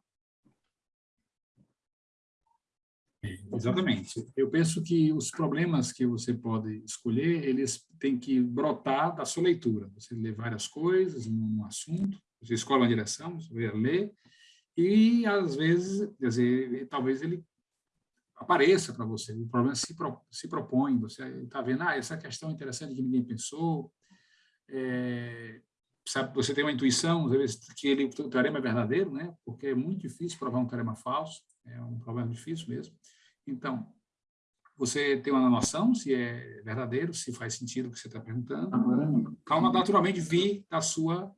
Speaker 3: Exatamente. Eu penso que os problemas que você pode escolher, eles têm que brotar da sua leitura. Você lê várias coisas num assunto, você escolhe uma direção, você vai ler, e às vezes, quer dizer, talvez ele apareça para você, o problema se, pro, se propõe, você está vendo, ah, essa questão é interessante que ninguém pensou, é, sabe, você tem uma intuição, às vezes, que ele, o teorema é verdadeiro, né? porque é muito difícil provar um teorema falso, é um problema difícil mesmo. Então, você tem uma noção se é verdadeiro, se faz sentido o que você está perguntando. Calma, naturalmente, vir da sua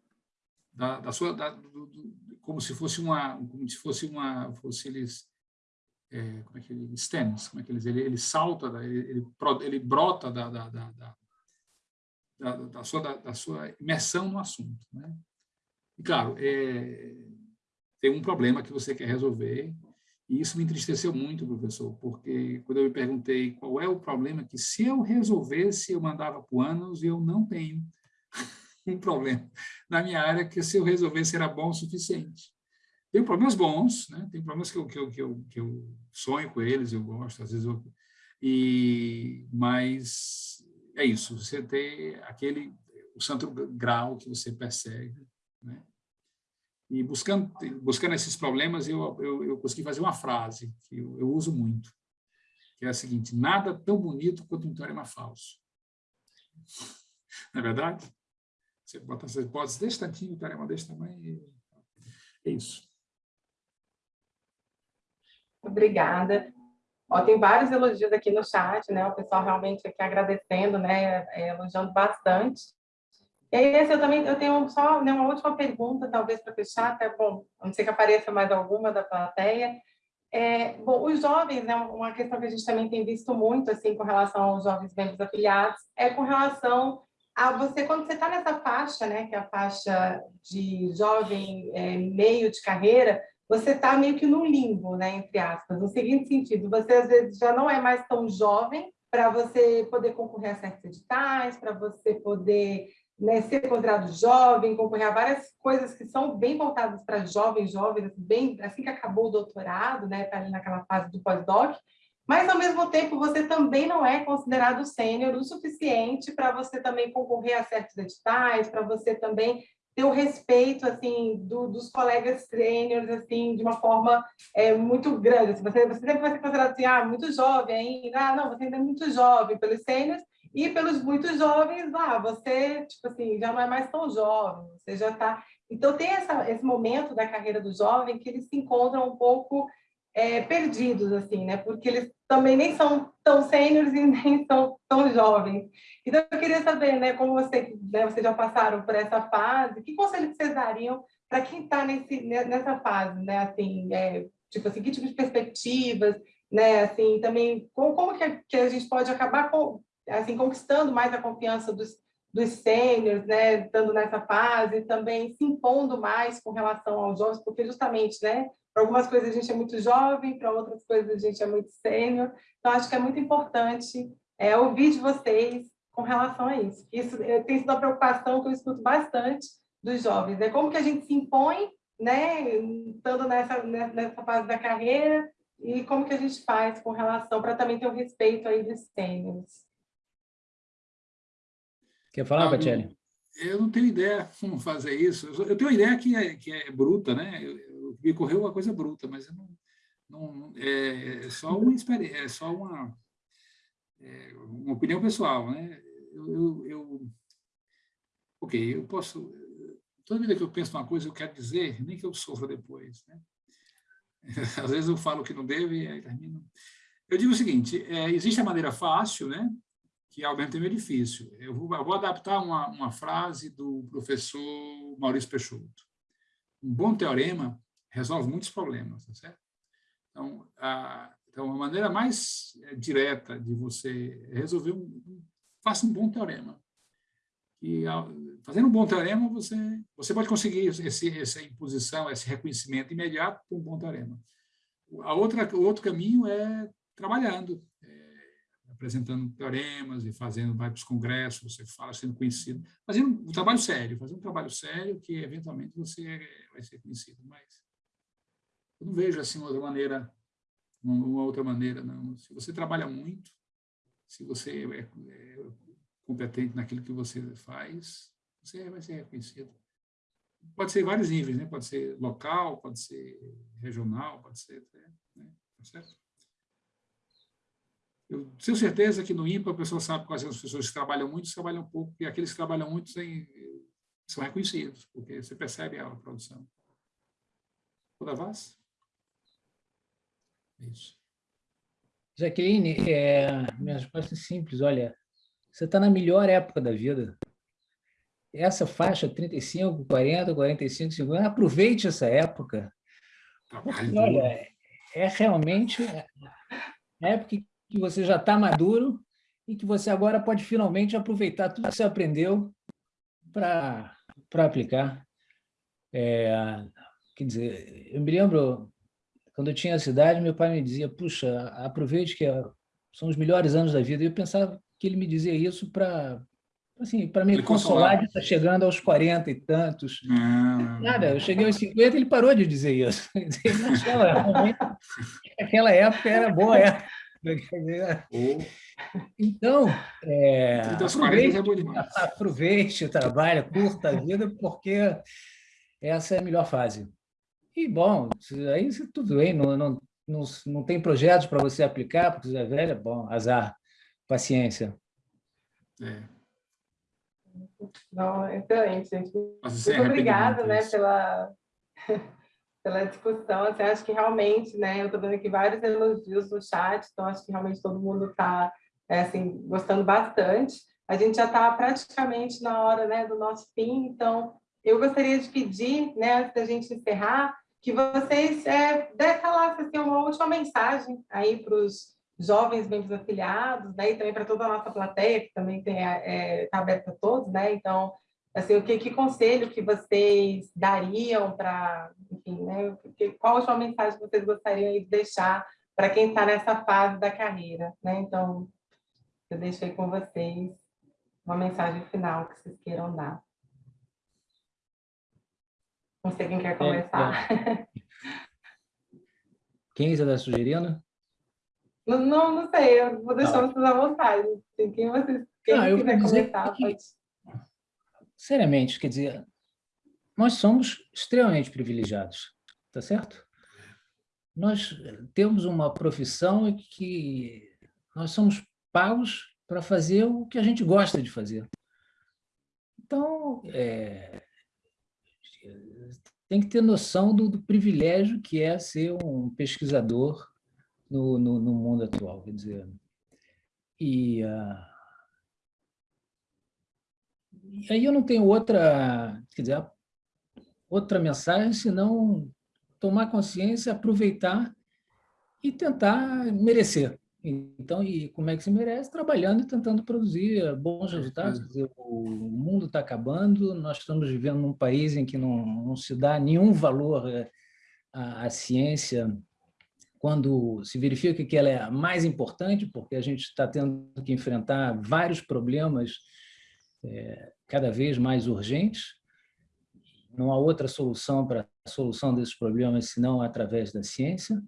Speaker 3: da, da sua, da, do, do, como se fosse uma, como se fosse uma, fosse eles, é, como é que ele, stems, como é que eles, ele, ele salta, ele, ele, ele brota da, da, da, da, da, sua, da, da, sua imersão no assunto. Né? E, claro, é, tem um problema que você quer resolver, e isso me entristeceu muito, professor, porque quando eu me perguntei qual é o problema que, se eu resolvesse, eu mandava para o anos e eu não tenho um problema na minha área que, se eu resolvesse, era bom o suficiente. Tem problemas bons, né? tem problemas que eu, que, eu, que, eu, que eu sonho com eles, eu gosto, às vezes eu... E, mas é isso, você tem aquele, o santo grau que você persegue, né? E buscando, buscando esses problemas, eu, eu, eu consegui fazer uma frase que eu, eu uso muito, que é a seguinte, nada tão bonito quanto um teorema falso. Não é verdade? Você bota as hipóteses desse tantinho, o teorema desse tamanho, é isso.
Speaker 1: Obrigada. Ó, tem vários elogios aqui no chat, né? O pessoal realmente aqui agradecendo, né? É, elogiando bastante. E aí, eu também eu tenho só né, uma última pergunta, talvez para fechar, até bom, não sei que apareça mais alguma da plateia. É, bom, os jovens, né, uma questão que a gente também tem visto muito assim com relação aos jovens membros afiliados é com relação a você quando você está nessa faixa, né, que é a faixa de jovem é, meio de carreira, você está meio que no limbo, né, entre aspas, no seguinte sentido, você às vezes já não é mais tão jovem para você poder concorrer a certos editais, para você poder né, ser considerado jovem, concorrer a várias coisas que são bem voltadas para jovens, jovens, assim, bem, assim que acabou o doutorado, né, está ali naquela fase do pós-doc, mas, ao mesmo tempo, você também não é considerado sênior o suficiente para você também concorrer a certos editais, para você também ter o respeito assim do, dos colegas sêniores assim de uma forma é, muito grande. Assim, você, você sempre vai ser considerado assim, ah, muito jovem ainda, ah, não, você ainda é muito jovem pelos sêniores, e pelos muito jovens, ah, você, tipo assim, já não é mais tão jovem, você já está... Então, tem essa, esse momento da carreira do jovem que eles se encontram um pouco é, perdidos, assim, né? Porque eles também nem são tão sêniores e nem são tão jovens. Então, eu queria saber, né, como você, né, vocês já passaram por essa fase, que conselho vocês dariam para quem está nessa fase, né? Assim, é, tipo assim, que tipo de perspectivas, né? Assim, também, como, como que, que a gente pode acabar com, assim, conquistando mais a confiança dos, dos sêniores, né, estando nessa fase, também se impondo mais com relação aos jovens, porque justamente, né, para algumas coisas a gente é muito jovem, para outras coisas a gente é muito sênior, então acho que é muito importante é, ouvir de vocês com relação a isso. Isso é, tem sido uma preocupação que eu escuto bastante dos jovens, né, como que a gente se impõe, né, estando nessa, nessa fase da carreira, e como que a gente faz com relação, para também ter o respeito aí dos sêniores.
Speaker 2: Quer falar, Batelli?
Speaker 3: Eu não tenho ideia como fazer isso. Eu tenho uma ideia que é, que é bruta, né? Eu, me correu uma coisa bruta, mas não, não, é, é só uma experiência, é só uma, é, uma opinião pessoal, né? Eu, eu, eu, ok, eu posso... Toda vida que eu penso uma coisa, eu quero dizer, nem que eu sofra depois, né? Às vezes eu falo que não devo e aí termino... Eu digo o seguinte, é, existe a maneira fácil, né? que ao mesmo tempo é difícil. Eu vou, eu vou adaptar uma, uma frase do professor Maurício Peixoto. Um bom teorema resolve muitos problemas, tá certo? Então, a, então, a maneira mais eh, direta de você resolver faça um bom teorema. E fazendo um bom teorema, você, você pode conseguir esse, essa imposição, esse reconhecimento imediato com um bom teorema. A outra, o outro caminho é trabalhando, apresentando teoremas e fazendo, vai para os congressos, você fala sendo conhecido, fazendo um trabalho sério, fazendo um trabalho sério que eventualmente você vai ser conhecido, mas eu não vejo assim outra maneira, uma outra maneira, não. Se você trabalha muito, se você é, é competente naquilo que você faz, você vai ser reconhecido. Pode ser vários níveis, né? Pode ser local, pode ser regional, pode ser, né? Tá certo? Eu tenho certeza que no IMPA a pessoa sabe quais são as pessoas que trabalham muito, trabalham pouco, e aqueles que trabalham muito são reconhecidos, porque você percebe a produção. Toda? Isso.
Speaker 2: Jaqueline, é, minha resposta é simples, olha, você está na melhor época da vida. essa faixa 35, 40, 45, 50, aproveite essa época. Porque, olha, é realmente a época que você já está maduro e que você agora pode finalmente aproveitar tudo que você aprendeu para aplicar. É, quer dizer, eu me lembro, quando eu tinha a cidade, meu pai me dizia, puxa, aproveite que é, são os melhores anos da vida. E eu pensava que ele me dizia isso para assim, para me ele consolar de estar chegando aos 40 e tantos. Nada, eu cheguei aos 50 ele parou de dizer isso. Aquela época era boa época. Então, é,
Speaker 3: aproveite, é
Speaker 2: aproveite, trabalha, curta a vida, porque essa é a melhor fase. E, bom, aí tudo bem, não, não, não, não tem projetos para você aplicar, porque você é velha, bom, azar, paciência.
Speaker 3: É.
Speaker 1: Não, excelente, gente. Muito obrigada né, pela, pela discussão. Assim, acho que realmente, né, eu estou vendo aqui vários elogios no chat, então acho que realmente todo mundo está é, assim, gostando bastante. A gente já está praticamente na hora né, do nosso fim, então eu gostaria de pedir, né, antes da gente encerrar, que vocês é, falassem assim, uma última mensagem aí para os jovens membros afiliados, né, e também para toda a nossa plateia, que também está é, tá aberta a todos, né, então, assim, o que, que conselho que vocês dariam para, enfim, né, que, qual a última mensagem vocês gostariam de deixar para quem está nessa fase da carreira, né, então, eu deixei com vocês uma mensagem final que vocês queiram dar. Não sei quem quer é, começar. É, é.
Speaker 2: Quem está sugerindo?
Speaker 1: Não, não, não sei, eu vou deixar ah. vocês à vontade. Quem vocês quem não, eu quiser começar, que, pode.
Speaker 2: Seriamente, quer dizer, nós somos extremamente privilegiados, tá certo? Nós temos uma profissão que nós somos pagos para fazer o que a gente gosta de fazer. Então, é, tem que ter noção do, do, privilégio que é ser um pesquisador no, no, no mundo atual, quer dizer. E, uh, e aí eu não tenho outra, quer dizer, outra mensagem senão tomar consciência, aproveitar e tentar merecer. Então, e como é que se merece? Trabalhando e tentando produzir bons resultados. Dizer, o mundo está acabando, nós estamos vivendo num país em que não, não se dá nenhum valor eh, à, à ciência quando se verifica que ela é a mais importante, porque a gente está tendo que enfrentar vários problemas é, cada vez mais urgentes, não há outra solução para a solução desses problemas senão através da ciência.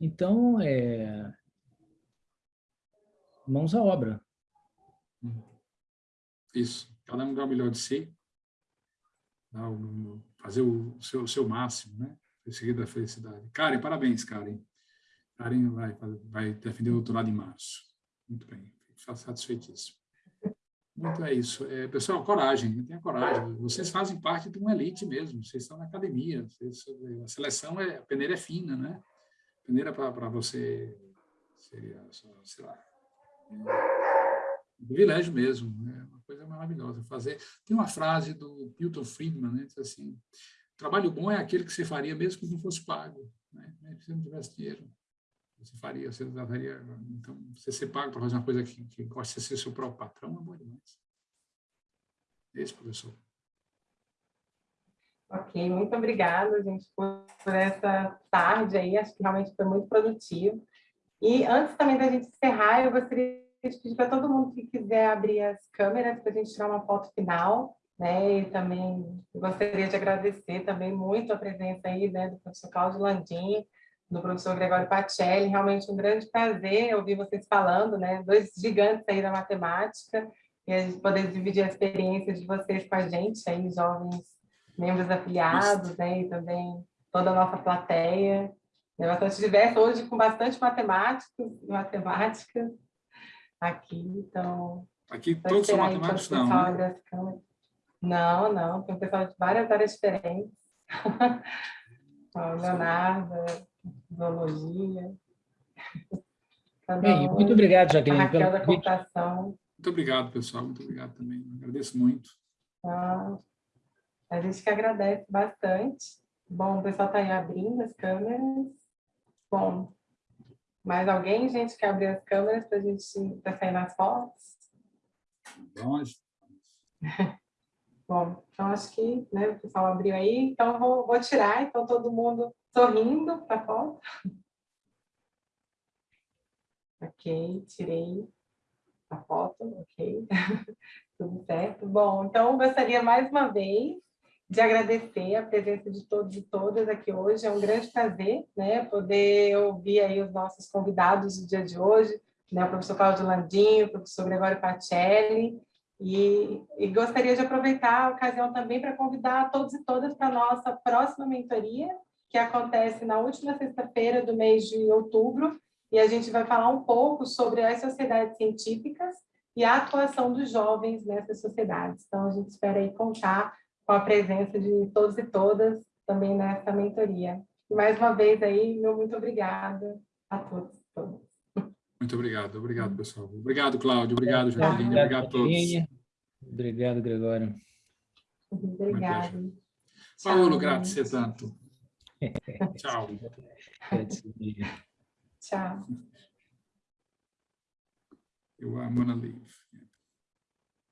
Speaker 2: Então, é, mãos à obra.
Speaker 3: Isso, cada um dá o melhor de si, fazer o seu, o seu máximo, né? Em seguida da felicidade. Karen, parabéns, Karen. Karen vai, vai defender o doutorado em março. Muito bem, fico satisfeitíssimo. Muito é isso. É, pessoal, coragem, tenha coragem. Vocês fazem parte de uma elite mesmo, vocês estão na academia, vocês, a seleção, é, a peneira é fina, né? A peneira para você seria, sei lá, um privilégio mesmo, né? uma coisa maravilhosa fazer. Tem uma frase do Milton Friedman, né? diz assim, trabalho bom é aquele que você faria mesmo que não fosse pago, né? se você não tivesse dinheiro você faria, você daria, então, você ser pago para fazer uma coisa que, que gosta de ser seu próprio patrão é bom demais. Esse, professor.
Speaker 1: Ok, muito obrigada, gente, por, por essa tarde aí, acho que realmente foi muito produtivo. E antes também da gente encerrar, eu gostaria de pedir para todo mundo que quiser abrir as câmeras para a gente tirar uma foto final, né? E também gostaria de agradecer também muito a presença aí, né, do professor Cláudio Landim, do professor Gregório Pacelli, realmente um grande prazer ouvir vocês falando, né? Dois gigantes aí da matemática, e a gente poder dividir a experiência de vocês com a gente, aí, jovens membros afiliados, né? E também toda a nossa plateia. É bastante diverso, hoje com bastante matemáticos e matemática aqui, então...
Speaker 3: Aqui todos são matemáticos, não, né?
Speaker 1: Não, não, tem um pessoal de várias áreas diferentes. Leonardo, zoologia.
Speaker 2: Bem, muito obrigado, Jaqueline,
Speaker 1: pela computação.
Speaker 3: Muito obrigado, pessoal, muito obrigado também, agradeço muito.
Speaker 1: Ah, a gente que agradece bastante. Bom, o pessoal está aí abrindo as câmeras. Bom, mais alguém, gente, quer abrir as câmeras para a gente pra sair nas fotos?
Speaker 3: Nós.
Speaker 1: Bom, então acho que né, o pessoal abriu aí, então eu vou, vou tirar, então todo mundo sorrindo para a foto. Ok, tirei a foto, ok. Tudo certo. Bom, então gostaria mais uma vez de agradecer a presença de todos e todas aqui hoje. É um grande prazer né, poder ouvir aí os nossos convidados do dia de hoje, né, o professor Cláudio Landinho, o professor Gregório Pacelli, e, e, gostaria de aproveitar a ocasião também para convidar todos e todas para a nossa próxima mentoria, que acontece na última sexta-feira do mês de outubro, e a gente vai falar um pouco sobre as sociedades científicas e a atuação dos jovens nessas sociedades. Então, a gente espera aí contar com a presença de todos e todas também nessa mentoria. E mais uma vez aí, meu muito obrigada a todos e todas.
Speaker 3: Muito obrigado, obrigado, pessoal. Obrigado, Cláudio. Obrigado, Jaqueline. Obrigado a todos.
Speaker 2: Obrigado, Gregório.
Speaker 1: Obrigado.
Speaker 3: Paulo, grazie tanto. Tchau.
Speaker 1: Tchau.
Speaker 3: Eu, I'm gonna leave.